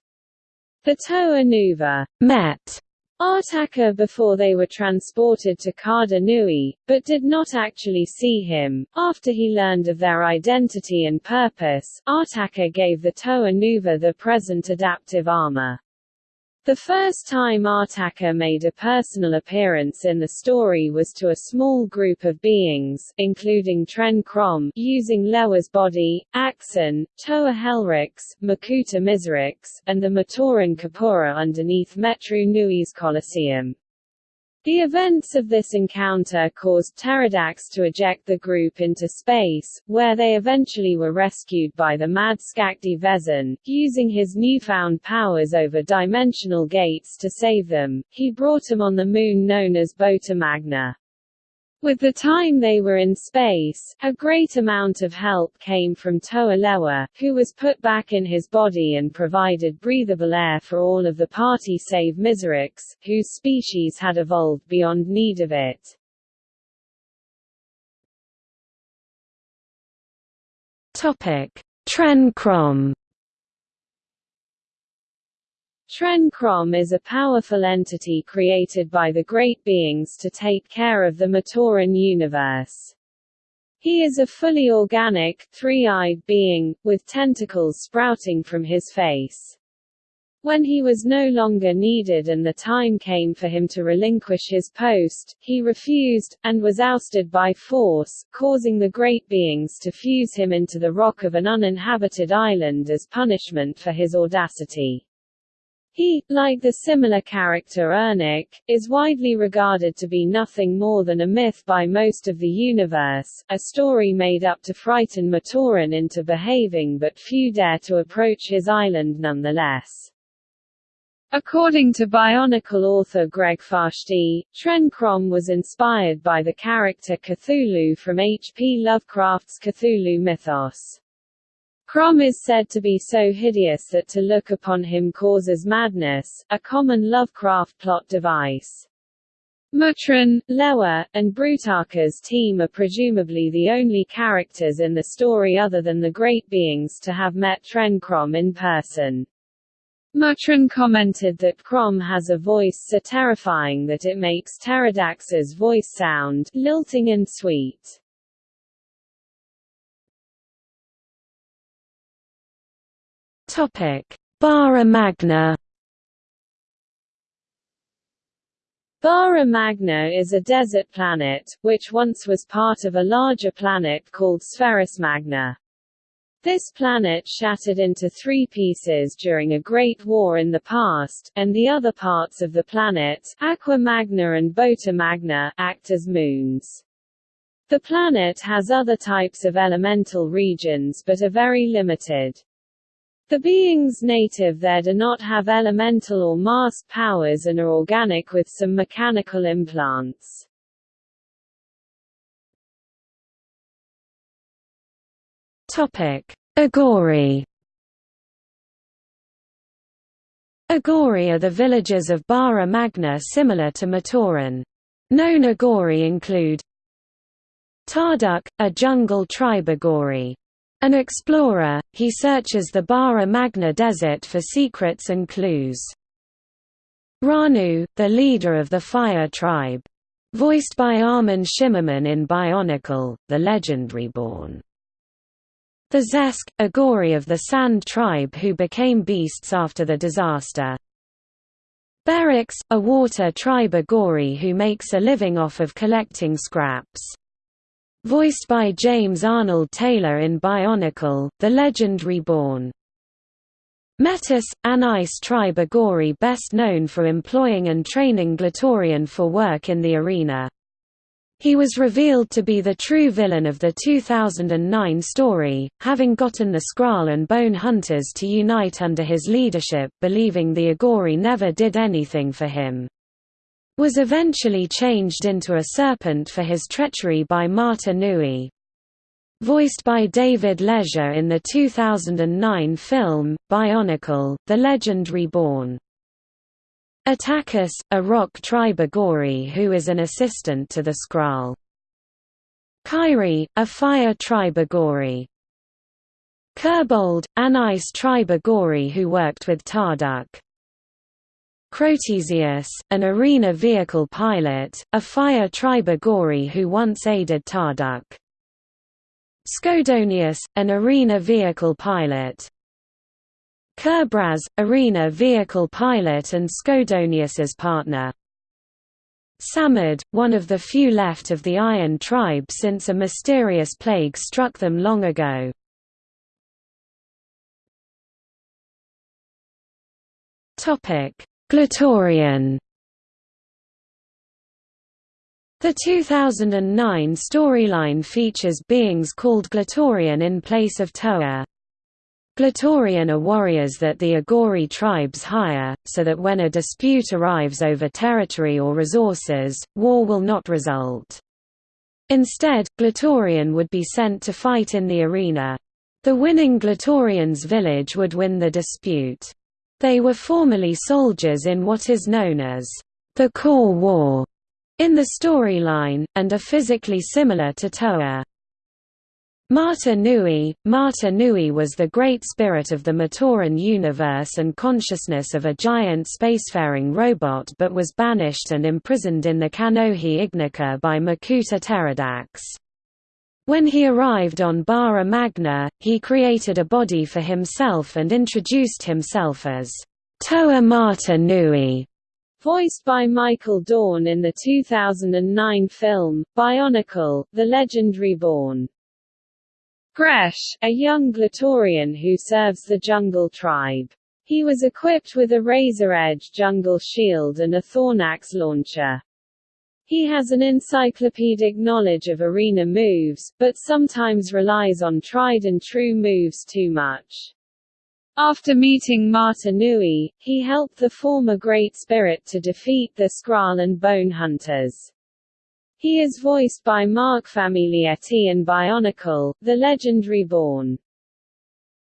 S1: The Toa Nuva met Artakha before they were transported to Karda Nui, but did not actually see him. After he learned of their identity and purpose, Artakha gave the Toa Nuva the present adaptive armor. The first time Artakha made a personal appearance in the story was to a small group of beings, including Tren Krom, using Lewa's body, Axonn, Toa Helryx, Makuta Miserix, and the Matoran Kapura underneath Metru Nui's Colosseum. The events of this encounter caused Teridax to eject the group into space, where they eventually were rescued by the mad Skakdi Vezon. Using his newfound powers over dimensional gates to save them, he brought them on the moon known as Bota Magna. With the time they were in space, a great amount of help came from Toa Lewa, who was put back in his body and provided breathable air for all of the party save Miserix, whose species had evolved beyond need of it.
S2: Topic: Tren Krom
S1: Tren Krom is a powerful entity created by the Great Beings to take care of the Matoran universe. He is a fully organic, three-eyed being, with tentacles sprouting from his face. When he was no longer needed and the time came for him to relinquish his post, he refused, and was ousted by force, causing the Great Beings to fuse him into the rock of an uninhabited island as punishment for his audacity. He, like the similar character Irnakk, is widely regarded to be nothing more than a myth by most of the universe, a story made up to frighten Matoran into behaving but few dare to approach his island nonetheless. According to Bionicle author Greg Farshtey, Tren Krom was inspired by the character Cthulhu from H. P. Lovecraft's Cthulhu mythos. Krom is said to be so hideous that to look upon him causes madness, a common Lovecraft plot device. Mutran, Lewa, and Brutaka's team are presumably the only characters in the story other than the Great Beings to have met Tren Krom in person. Mutran commented that Krom has a voice so terrifying that it makes Teridax's voice sound lilting and sweet.
S2: Bara Magna.
S1: Bara Magna is a desert planet, which once was part of a larger planet called Spherus Magna. This planet shattered into three pieces during a great war in the past, and the other parts of the planet, Aqua Magna and Bota Magna, act as moons. The planet has other types of elemental regions but are very limited. The beings native there do not have elemental or mask powers and are organic with some mechanical implants.
S2: Topic: Agori. Agori are the villages of Bara Magna similar to Matoran. Known Agori include Tarduk, a jungle tribe Agori. An explorer, he searches the Bara Magna desert for secrets and clues. Raanu, the leader of the Fire tribe. Voiced by Armin Shimerman in Bionicle, the Legend Reborn. The Zesk, a Agori of the Sand tribe who became beasts after the disaster. Berix, a water tribe Agori who makes a living off of collecting scraps. Voiced by James Arnold Taylor in Bionicle, The Legend Reborn. Metus, an ice tribe Agori best known for employing and training Glatorian for work in the arena. He was revealed to be the true villain of the 2009 story, having gotten the Skrall and Bone Hunters to unite under his leadership believing the Agori never did anything for him. Was eventually changed into a serpent for his treachery by Mata Nui. Voiced by David Leisure in the 2009 film, Bionicle, The Legend Reborn. Atakus, a rock tribe Agori who is an assistant to the Skrall. Kyry, a fire tribe Agori. Kirbold, an ice tribe Agori who worked with Tarduk. Crotesius, an arena vehicle pilot, a fire tribe Agori who once aided Tarduk. Skodonius, an arena vehicle pilot. Kerbraz, arena vehicle pilot and Skodonius's partner. Samud, one of the few left of the Iron tribe since a mysterious plague struck them long ago. Glatorian The 2009 storyline features beings called Glatorian in place of Toa. Glatorian are warriors that the Agori tribes hire, so that when a dispute arrives over territory or resources, war will not result. Instead, Glatorian would be sent to fight in the arena. The winning Glatorian's village would win the dispute. They were formerly soldiers in what is known as the Core War in the storyline, and are physically similar to Toa. Mata Nui Mata Nui was the great spirit of the Matoran universe and consciousness of a giant spacefaring robot but was banished and imprisoned in the Kanohi Ignika by Makuta Teridax. When he arrived on Bara Magna, he created a body for himself and introduced himself as Toa Mata Nui,
S1: voiced by Michael Dorn in the 2009 film, Bionicle, The Legend Reborn. Gresh, a young Glatorian who serves the Jungle Tribe. He was equipped with a razor-edge jungle shield and a Thornax launcher. He has an encyclopedic knowledge of arena moves, but sometimes relies on tried-and-true moves too much. After meeting Mata Nui, he helped the former Great Spirit to defeat the Skrall and Bone Hunters. He is voiced by Mark Famiglietti in Bionicle, The Legend Reborn.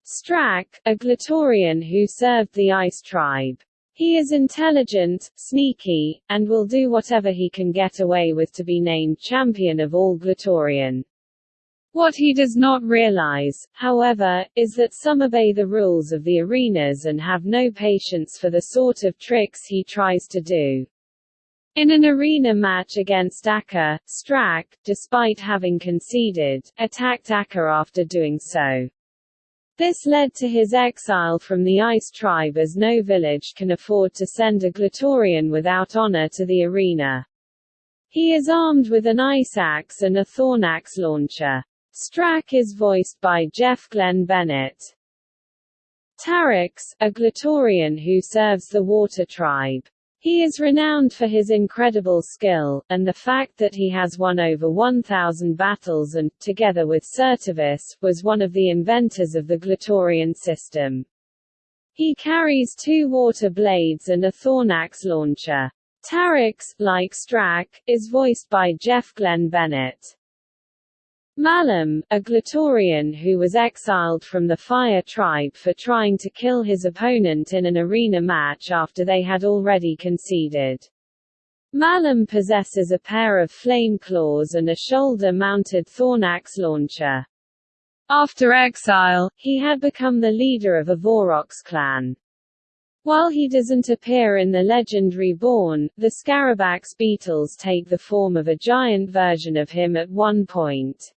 S1: Strakk, a Glatorian who served the Ice Tribe. He is intelligent, sneaky, and will do whatever he can get away with to be named champion of all Glatorian. What he does not realize, however, is that some obey the rules of the arenas and have no patience for the sort of tricks he tries to do. In an arena match against Ackar, Strakk, despite having conceded, attacked Ackar after doing so. This led to his exile from the Ice Tribe as no village can afford to send a Glatorian without honor to the arena. He is armed with an ice axe and a Thornax launcher. Strakk is voiced by Jeff Glenn Bennett. Tarix, a Glatorian who serves the Water Tribe. He is renowned for his incredible skill, and the fact that he has won over 1,000 battles and, together with Certavus, was one of the inventors of the Glatorian system. He carries two water blades and a Thornax launcher. Tarix, like Strakk, is voiced by Jeff Glenn Bennett. Malum, a Glatorian who was exiled from the Fire tribe for trying to kill his opponent in an arena match after they had already conceded. Malum possesses a pair of flame claws and a shoulder-mounted Thornax launcher. After exile, he had become the leader of a Vorox clan. While he doesn't appear in the legend Reborn, the Scarabax beetles take the form of a giant version of him at one point.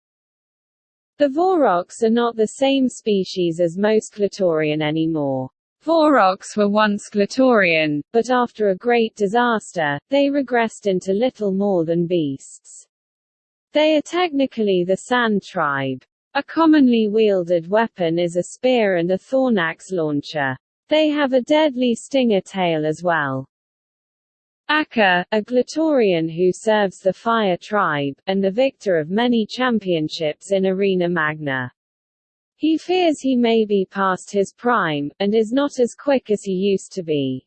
S1: The Vorox are not the same species as most Glatorian anymore. Vorox were once Glatorian, but after a great disaster, they regressed into little more than beasts. They are technically the Sand tribe. A commonly wielded weapon is a spear and a thornax launcher. They have a deadly stinger tail as well. Ackar, a Glatorian who serves the Fire tribe, and the victor of many championships in Arena Magna. He fears he may be past his prime, and is not as quick as he used to be.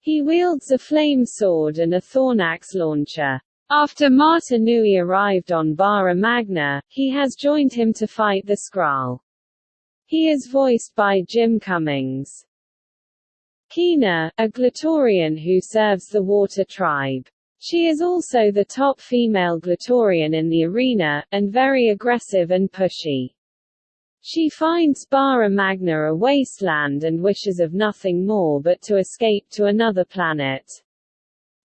S1: He wields a flame sword and a thornax launcher. After Mata Nui arrived on Bara Magna, he has joined him to fight the Skrall. He is voiced by Jim Cummings. Kiina, a Glatorian who serves the Water Tribe. She is also the top female Glatorian in the arena, and very aggressive and pushy. She finds Bara Magna a wasteland and wishes of nothing more but to escape to another planet.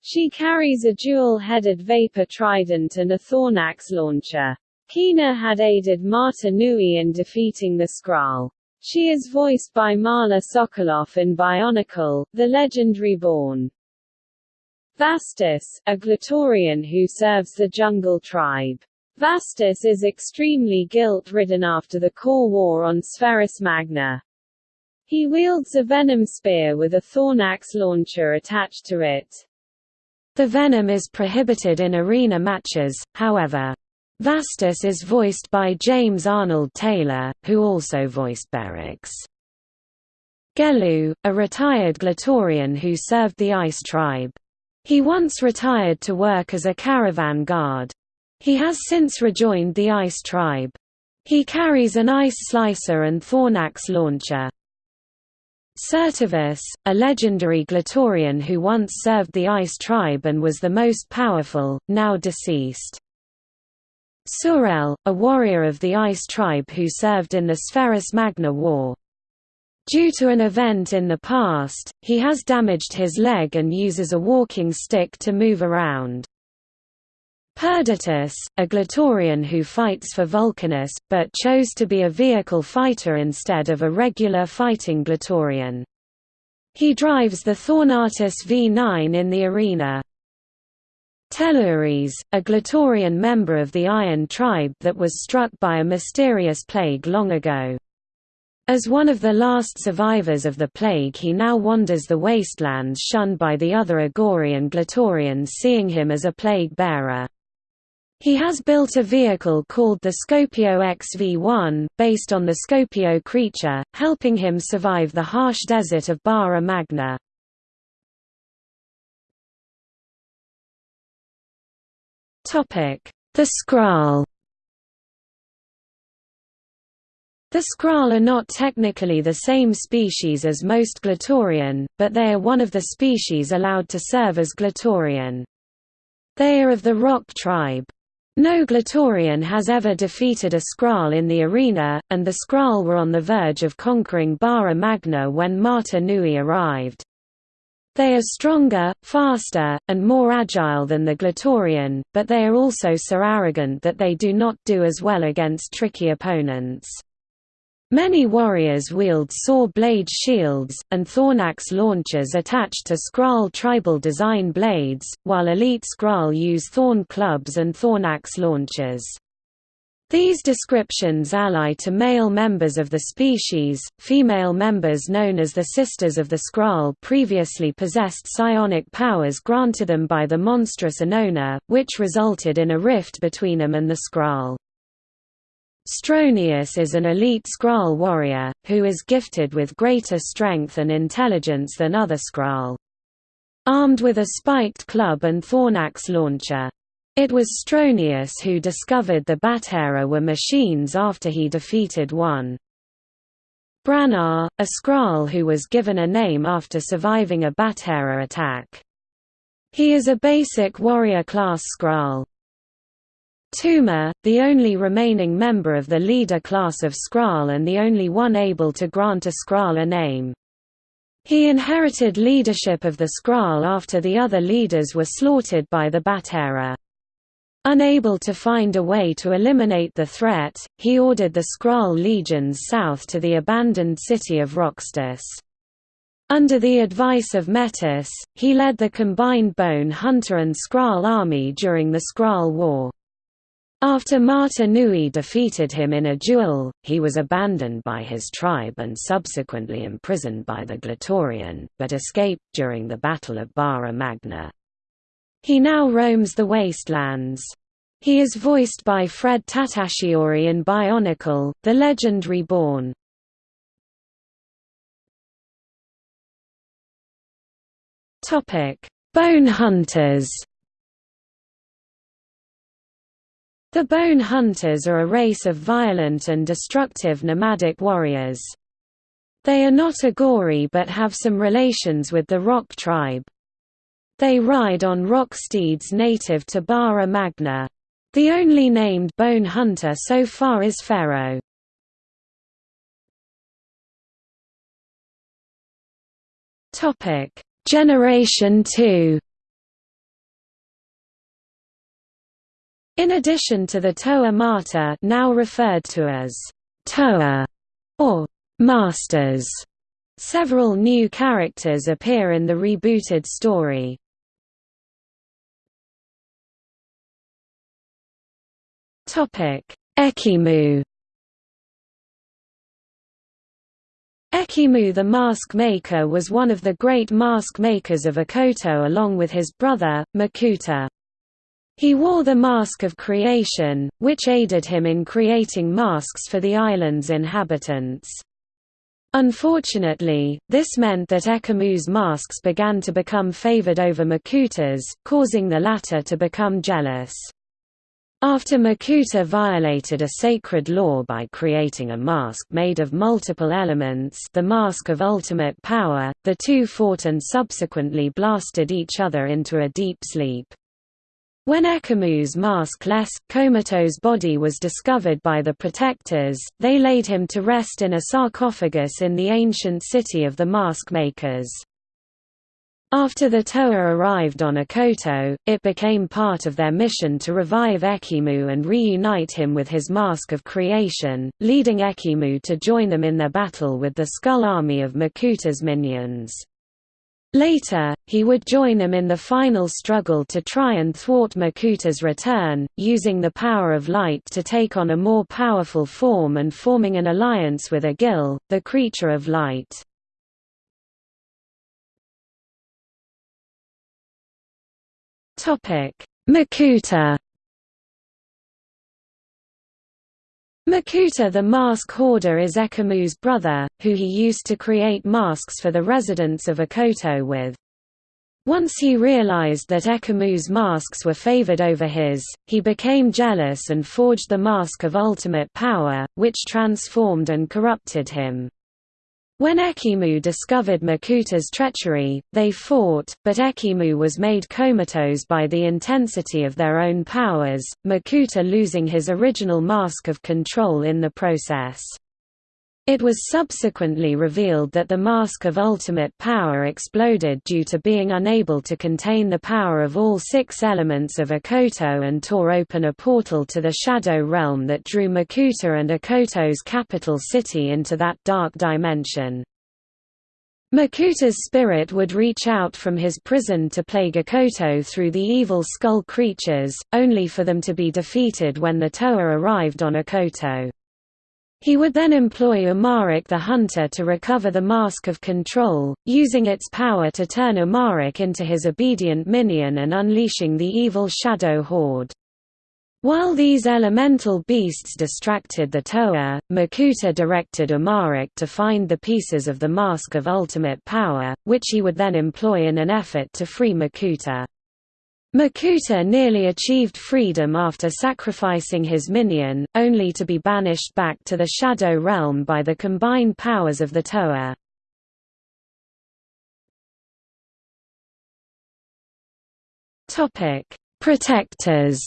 S1: She carries a dual-headed vapor trident and a Thornax launcher. Kiina had aided Mata Nui in defeating the Skrall. She is voiced by Marla Sokoloff in Bionicle, the legend reborn. Vastus, a Glatorian who serves the Jungle Tribe. Vastus is extremely guilt-ridden after the core war on Spherus Magna. He wields a venom spear with a thornax launcher attached to it.
S2: The venom is prohibited in arena matches, however. Vastus is voiced by James Arnold Taylor, who also voiced Berix. Gelu, a retired Glatorian who served the Ice Tribe. He once retired to work as a caravan guard. He has since rejoined the Ice Tribe. He carries an ice slicer and Thornax launcher. Certavus, a legendary Glatorian who once served the Ice Tribe and was the most powerful, now deceased. Surel, a warrior of the Ice Tribe who served in the Spherus Magna War. Due to an event in the past, he has damaged his leg and uses a walking stick to move around. Perditus, a Glatorian who fights for Vulcanus, but chose to be a vehicle fighter instead of a regular fighting Glatorian. He drives the Thornatus V9 in the arena. Telluris, a Glatorian member of the Iron Tribe that was struck by a mysterious plague long ago. As one of the last survivors of the plague he now wanders the wastelands shunned by the other Agorian Glatorians seeing him as a plague-bearer. He has built a vehicle called the Scopio XV-1, based on the Scopio creature, helping him survive the harsh desert of Bara Magna. The Skrall The Skrall are not technically the same species as most Glatorian, but they are one of the species allowed to serve as Glatorian. They are of the Rock tribe. No Glatorian has ever defeated a Skrall in the arena, and the Skrall were on the verge of conquering Bara Magna when Mata Nui arrived. They are stronger, faster, and more agile than the Glatorian, but they are also so arrogant that they do not do as well against tricky opponents. Many warriors wield saw blade shields, and Thornax launchers attached to Skrall tribal design blades, while elite Skrall use Thorn clubs and Thornax launchers. These descriptions ally to male members of the species, female members known as the Sisters of the Skrall previously possessed psionic powers granted them by the monstrous Anona, which resulted in a rift between them and the Skrall. Stronius is an elite Skrall warrior, who is gifted with greater strength and intelligence than other Skrall. Armed with a spiked club and Thornax launcher. It was Stronius who discovered the Baterra were machines after he defeated one. Brannar, a Skrall who was given a name after surviving a Baterra attack. He is a basic warrior class Skrall. Tuma, the only remaining member of the leader class of Skrall and the only one able to grant a Skrall a name. He inherited leadership of the Skrall after the other leaders were slaughtered by the Baterra. Unable to find a way to eliminate the threat, he ordered the Skrall legions south to the abandoned city of Roxtus. Under the advice of Metus, he led the combined Bone Hunter and Skrall army during the Skrall War. After Mata Nui defeated him in a duel, he was abandoned by his tribe and subsequently imprisoned by the Glatorian, but escaped during the Battle of Bara Magna. He now roams the wastelands. He is voiced by Fred Tatasciore in Bionicle, The Legend Reborn. Bone Hunters The Bone Hunters are a race of violent and destructive nomadic warriors. They are not Agori but have some relations with the Rock tribe. They ride on rock steeds native to Bara Magna. The only named Bone Hunter so far is Fero. Generation 2 In addition to the Toa Mata now referred to as Toa or Masters, several new characters appear in the rebooted story. Ekimu Ekimu the mask maker was one of the great mask makers of Okoto along with his brother, Makuta. He wore the Mask of Creation, which aided him in creating masks for the island's inhabitants. Unfortunately, this meant that Ekimu's masks began to become favored over Makuta's, causing the latter to become jealous. After Makuta violated a sacred law by creating a mask made of multiple elements the Mask of Ultimate Power, the two fought and subsequently blasted each other into a deep sleep. When Ekimu's maskless, comatose body was discovered by the Protectors, they laid him to rest in a sarcophagus in the ancient city of the mask makers. After the Toa arrived on Okoto, it became part of their mission to revive Ekimu and reunite him with his Mask of Creation, leading Ekimu to join them in their battle with the Skull army of Makuta's minions. Later, he would join them in the final struggle to try and thwart Makuta's return, using the power of light to take on a more powerful form and forming an alliance with Agil, the creature of light. Makuta Makuta the Mask Hoarder is Ekimu's brother, who he used to create masks for the residents of Okoto with. Once he realized that Ekimu's masks were favored over his, he became jealous and forged the Mask of Ultimate Power, which transformed and corrupted him. When Ekimu discovered Makuta's treachery, they fought, but Ekimu was made comatose by the intensity of their own powers, Makuta losing his original mask of control in the process. It was subsequently revealed that the Mask of Ultimate Power exploded due to being unable to contain the power of all six elements of Okoto and tore open a portal to the Shadow Realm that drew Makuta and Okoto's capital city into that dark dimension. Makuta's spirit would reach out from his prison to plague Okoto through the evil skull creatures, only for them to be defeated when the Toa arrived on Okoto. He would then employ Umarak the Hunter to recover the Mask of Control, using its power to turn Umarak into his obedient minion and unleashing the evil Shadow Horde. While these elemental beasts distracted the Toa, Makuta directed Umarak to find the pieces of the Mask of Ultimate Power, which he would then employ in an effort to free Makuta. Makuta nearly achieved freedom after sacrificing his minion, only to be banished back to the Shadow Realm by the combined powers of the Toa. Protectors.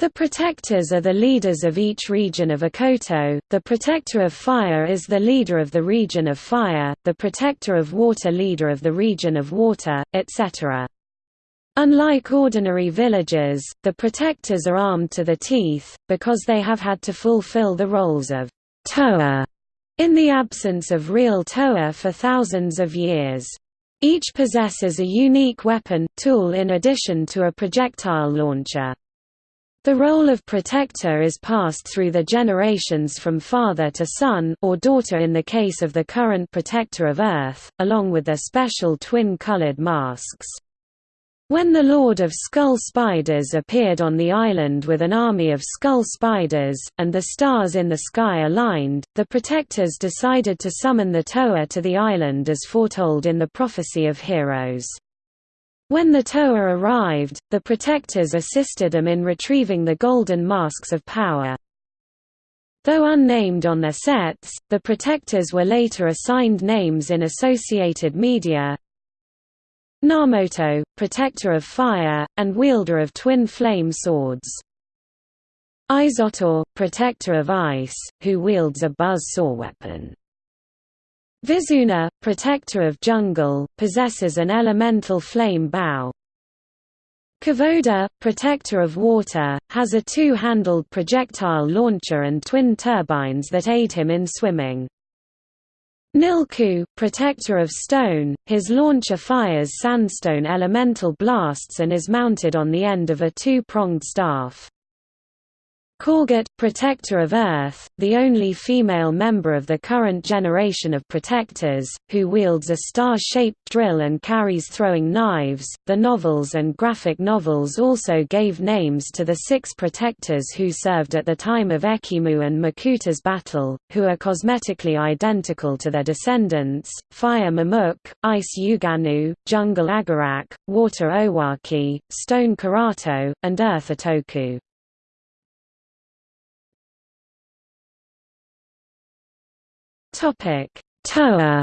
S2: The protectors are the leaders of each region of Okoto, the protector of fire is the leader of the region of fire, the protector of water leader of the region of water, etc. Unlike ordinary villagers, the protectors are armed to the teeth, because they have had to fulfill the roles of Toa in the absence of real Toa for thousands of years. Each possesses a unique weapon, tool in addition to a projectile launcher. The role of protector is passed through the generations from father to son or daughter in the case of the current protector of Earth, along with their special twin-colored masks. When the Lord of Skull Spiders appeared on the island with an army of skull spiders, and the stars in the sky aligned, the protectors decided to summon the Toa to the island as foretold in the Prophecy of Heroes. When the Toa arrived, the protectors assisted them in retrieving the golden masks of power. Though unnamed on their sets, the protectors were later assigned names in associated media, Narmoto, protector of fire, and wielder of twin flame swords. Izotor, protector of ice, who wields a buzz saw weapon. Vizuna, protector of jungle, possesses an elemental flame bow. Kivoda, protector of water, has a two-handled projectile launcher and twin turbines that aid him in swimming. Nilkuu, protector of stone, his launcher fires sandstone elemental blasts and is mounted on the end of a two-pronged staff. Korgot, Protector of Earth, the only female member of the current generation of Protectors, who wields a star-shaped drill and carries throwing knives. The novels and graphic novels also gave names to the six Protectors who served at the time of Ekimu and Makuta's battle, who are cosmetically identical to their descendants: Fire Mamuk, Ice Uganu, Jungle Agarak, Water Owaki, Stone Karato, and Earth Otoku. Topic: Toa.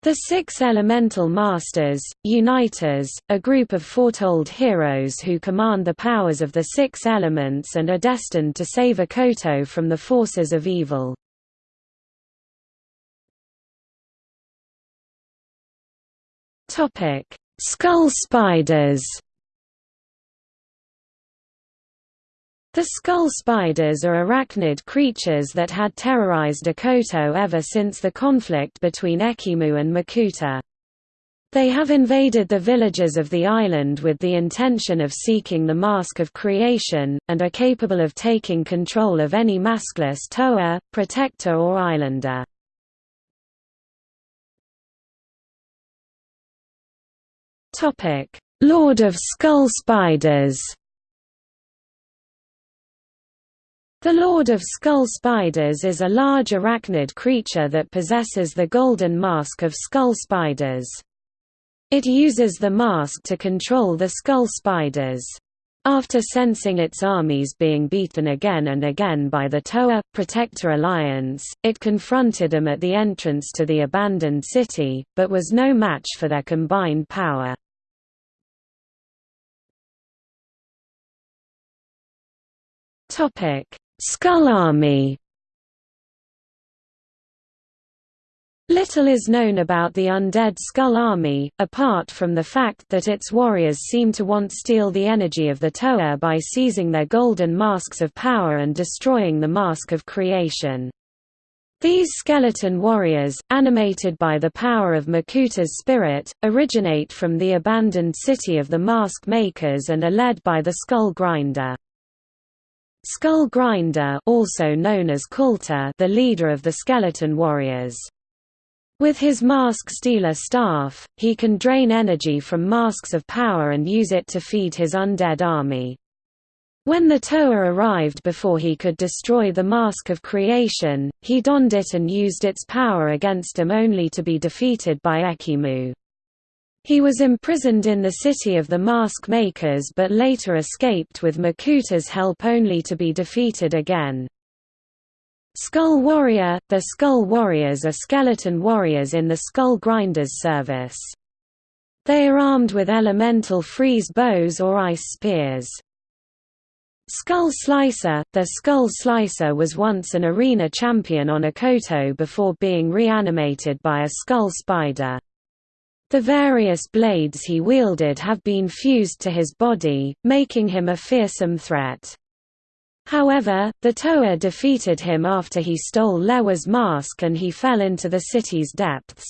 S2: The Six Elemental Masters, Uniters, a group of foretold heroes who command the powers of the six elements and are destined to save Okoto from the forces of evil. Skull spiders The skull spiders are arachnid creatures that had terrorized Okoto ever since the conflict between Ekimu and Makuta. They have invaded the villages of the island with the intention of seeking the Mask of Creation, and are capable of taking control of any maskless Toa, protector or islander. Lord of Skull Spiders The Lord of Skull Spiders is a large arachnid creature that possesses the golden mask of skull spiders. It uses the mask to control the skull spiders. After sensing its armies being beaten again and again by the Toa Protector Alliance, it confronted them at the entrance to the abandoned city, but was no match for their combined power. Topic: Skull Army Little is known about the undead Skull Army, apart from the fact that its warriors seem to want steal the energy of the Toa by seizing their golden masks of power and destroying the Mask of Creation. These skeleton warriors, animated by the power of Makuta's spirit, originate from the abandoned city of the Mask Makers and are led by the Skull Grinder. Skull Grinder also known as Kulta the leader of the Skeleton Warriors. With his Mask Stealer staff, he can drain energy from masks of power and use it to feed his undead army. When the Toa arrived before he could destroy the Mask of Creation, he donned it and used its power against him only to be defeated by Ekimu. He was imprisoned in the city of the Mask Makers but later escaped with Makuta's help only to be defeated again. Skull Warrior – The Skull Warriors are skeleton warriors in the Skull Grinders service. They are armed with elemental freeze bows or ice spears. Skull Slicer – The Skull Slicer was once an arena champion on Okoto before being reanimated by a skull spider. The various blades he wielded have been fused to his body, making him a fearsome threat. However, the Toa defeated him after he stole Lewa's mask and he fell into the city's depths.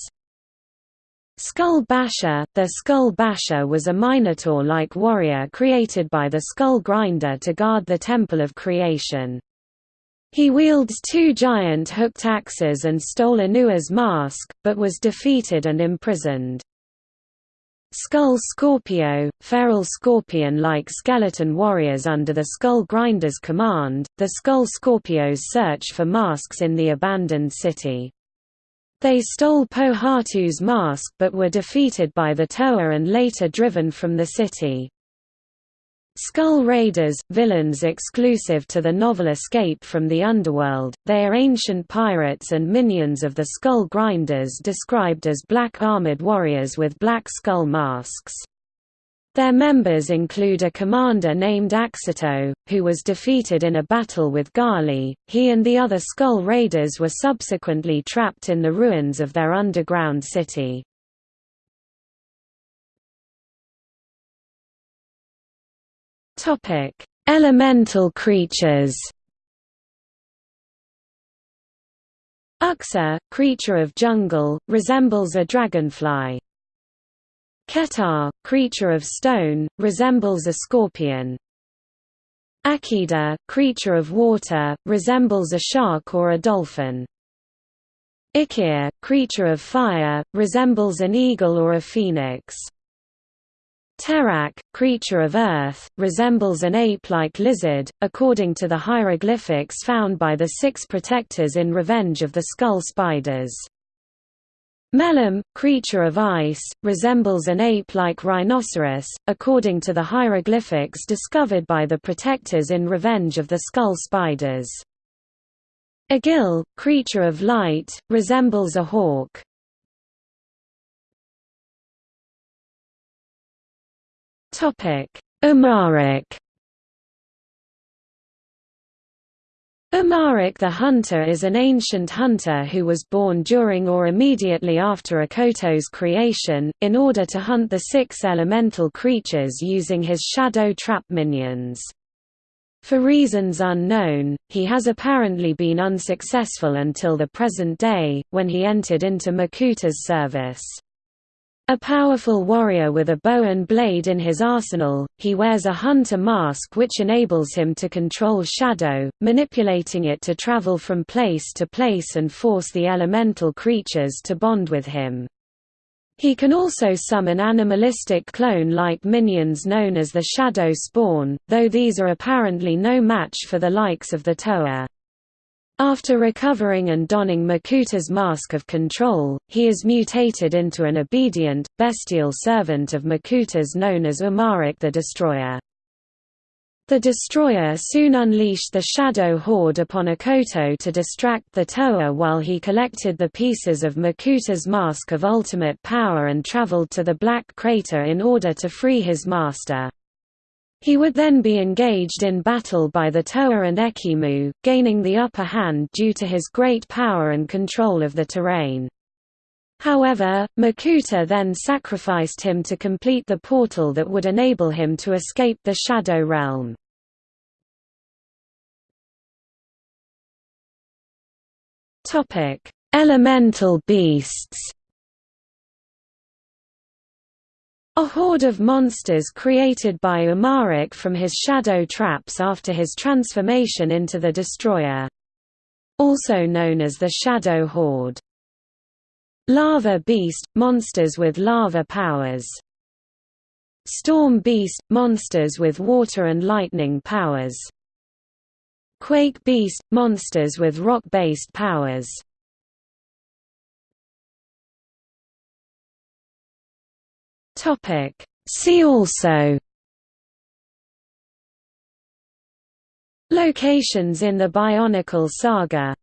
S2: Skull Basher – The Skull Basher was a Minotaur-like warrior created by the Skull Grinder to guard the Temple of Creation. He wields two giant hooked axes and stole Onua's mask, but was defeated and imprisoned. Skull Scorpio, feral scorpion-like skeleton warriors under the Skull Grinder's command, the Skull Scorpios search for masks in the abandoned city. They stole Pohatu's mask but were defeated by the Toa and later driven from the city. Skull Raiders, villains exclusive to the novel Escape from the Underworld, they are ancient pirates and minions of the Skull Grinders described as black armored warriors with black skull masks. Their members include a commander named Axito, who was defeated in a battle with Gali. He and the other Skull Raiders were subsequently trapped in the ruins of their underground city. Topic: Elemental creatures. Uxa, creature of jungle, resembles a dragonfly. Ketar, creature of stone, resembles a scorpion. Akida, creature of water, resembles a shark or a dolphin. Ikir, creature of fire, resembles an eagle or a phoenix. Terak, creature of earth, resembles an ape-like lizard, according to the hieroglyphics found by the Six Protectors in Revenge of the Skull Spiders. Melum, creature of ice, resembles an ape-like rhinoceros, according to the hieroglyphics discovered by the Protectors in Revenge of the Skull Spiders. Agil, creature of light, resembles a hawk. Umarak. Umarak the Hunter is an ancient hunter who was born during or immediately after Okoto's creation, in order to hunt the six elemental creatures using his shadow trap minions. For reasons unknown, he has apparently been unsuccessful until the present day, when he entered into Makuta's service. A powerful warrior with a bow and blade in his arsenal, he wears a hunter mask which enables him to control shadow, manipulating it to travel from place to place and force the elemental creatures to bond with him. He can also summon animalistic clone-like minions known as the Shadow Spawn, though these are apparently no match for the likes of the Toa. After recovering and donning Makuta's mask of control, he is mutated into an obedient, bestial servant of Makuta's known as Umarak the Destroyer. The Destroyer soon unleashed the Shadow Horde upon Okoto to distract the Toa while he collected the pieces of Makuta's Mask of Ultimate Power and traveled to the Black Crater in order to free his master. He would then be engaged in battle by the Toa and Ekimu, gaining the upper hand due to his great power and control of the terrain. However, Makuta then sacrificed him to complete the portal that would enable him to escape the Shadow Realm. Elemental beasts A horde of monsters created by Umarak from his shadow traps after his transformation into the Destroyer. Also known as the Shadow Horde. Lava Beast – monsters with lava powers. Storm Beast – monsters with water and lightning powers. Quake Beast – monsters with rock-based powers. Topic. See also. Locations in the Bionicle Saga.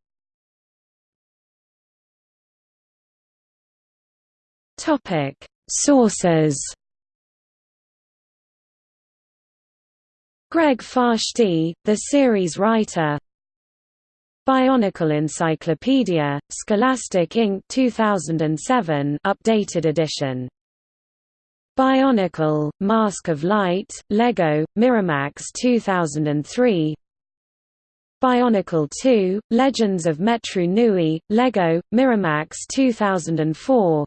S2: Topic. Sources. Greg Farshtey, the series writer. Bionicle Encyclopedia, Scholastic Inc. 2007 updated edition. Bionicle, Mask of Light, LEGO, Miramax 2003 Bionicle 2, Legends of Metru Nui, LEGO, Miramax 2004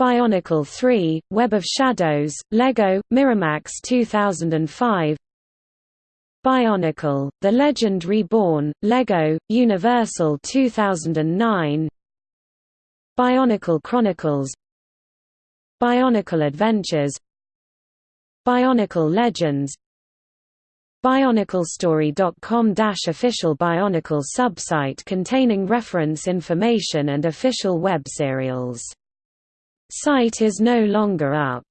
S2: Bionicle 3, Web of Shadows, LEGO, Miramax 2005 Bionicle, The Legend Reborn, LEGO, Universal 2009 Bionicle Chronicles Bionicle Adventures Bionicle Legends BionicleStory.com official Bionicle subsite containing reference information and official web serials. Site is no longer up.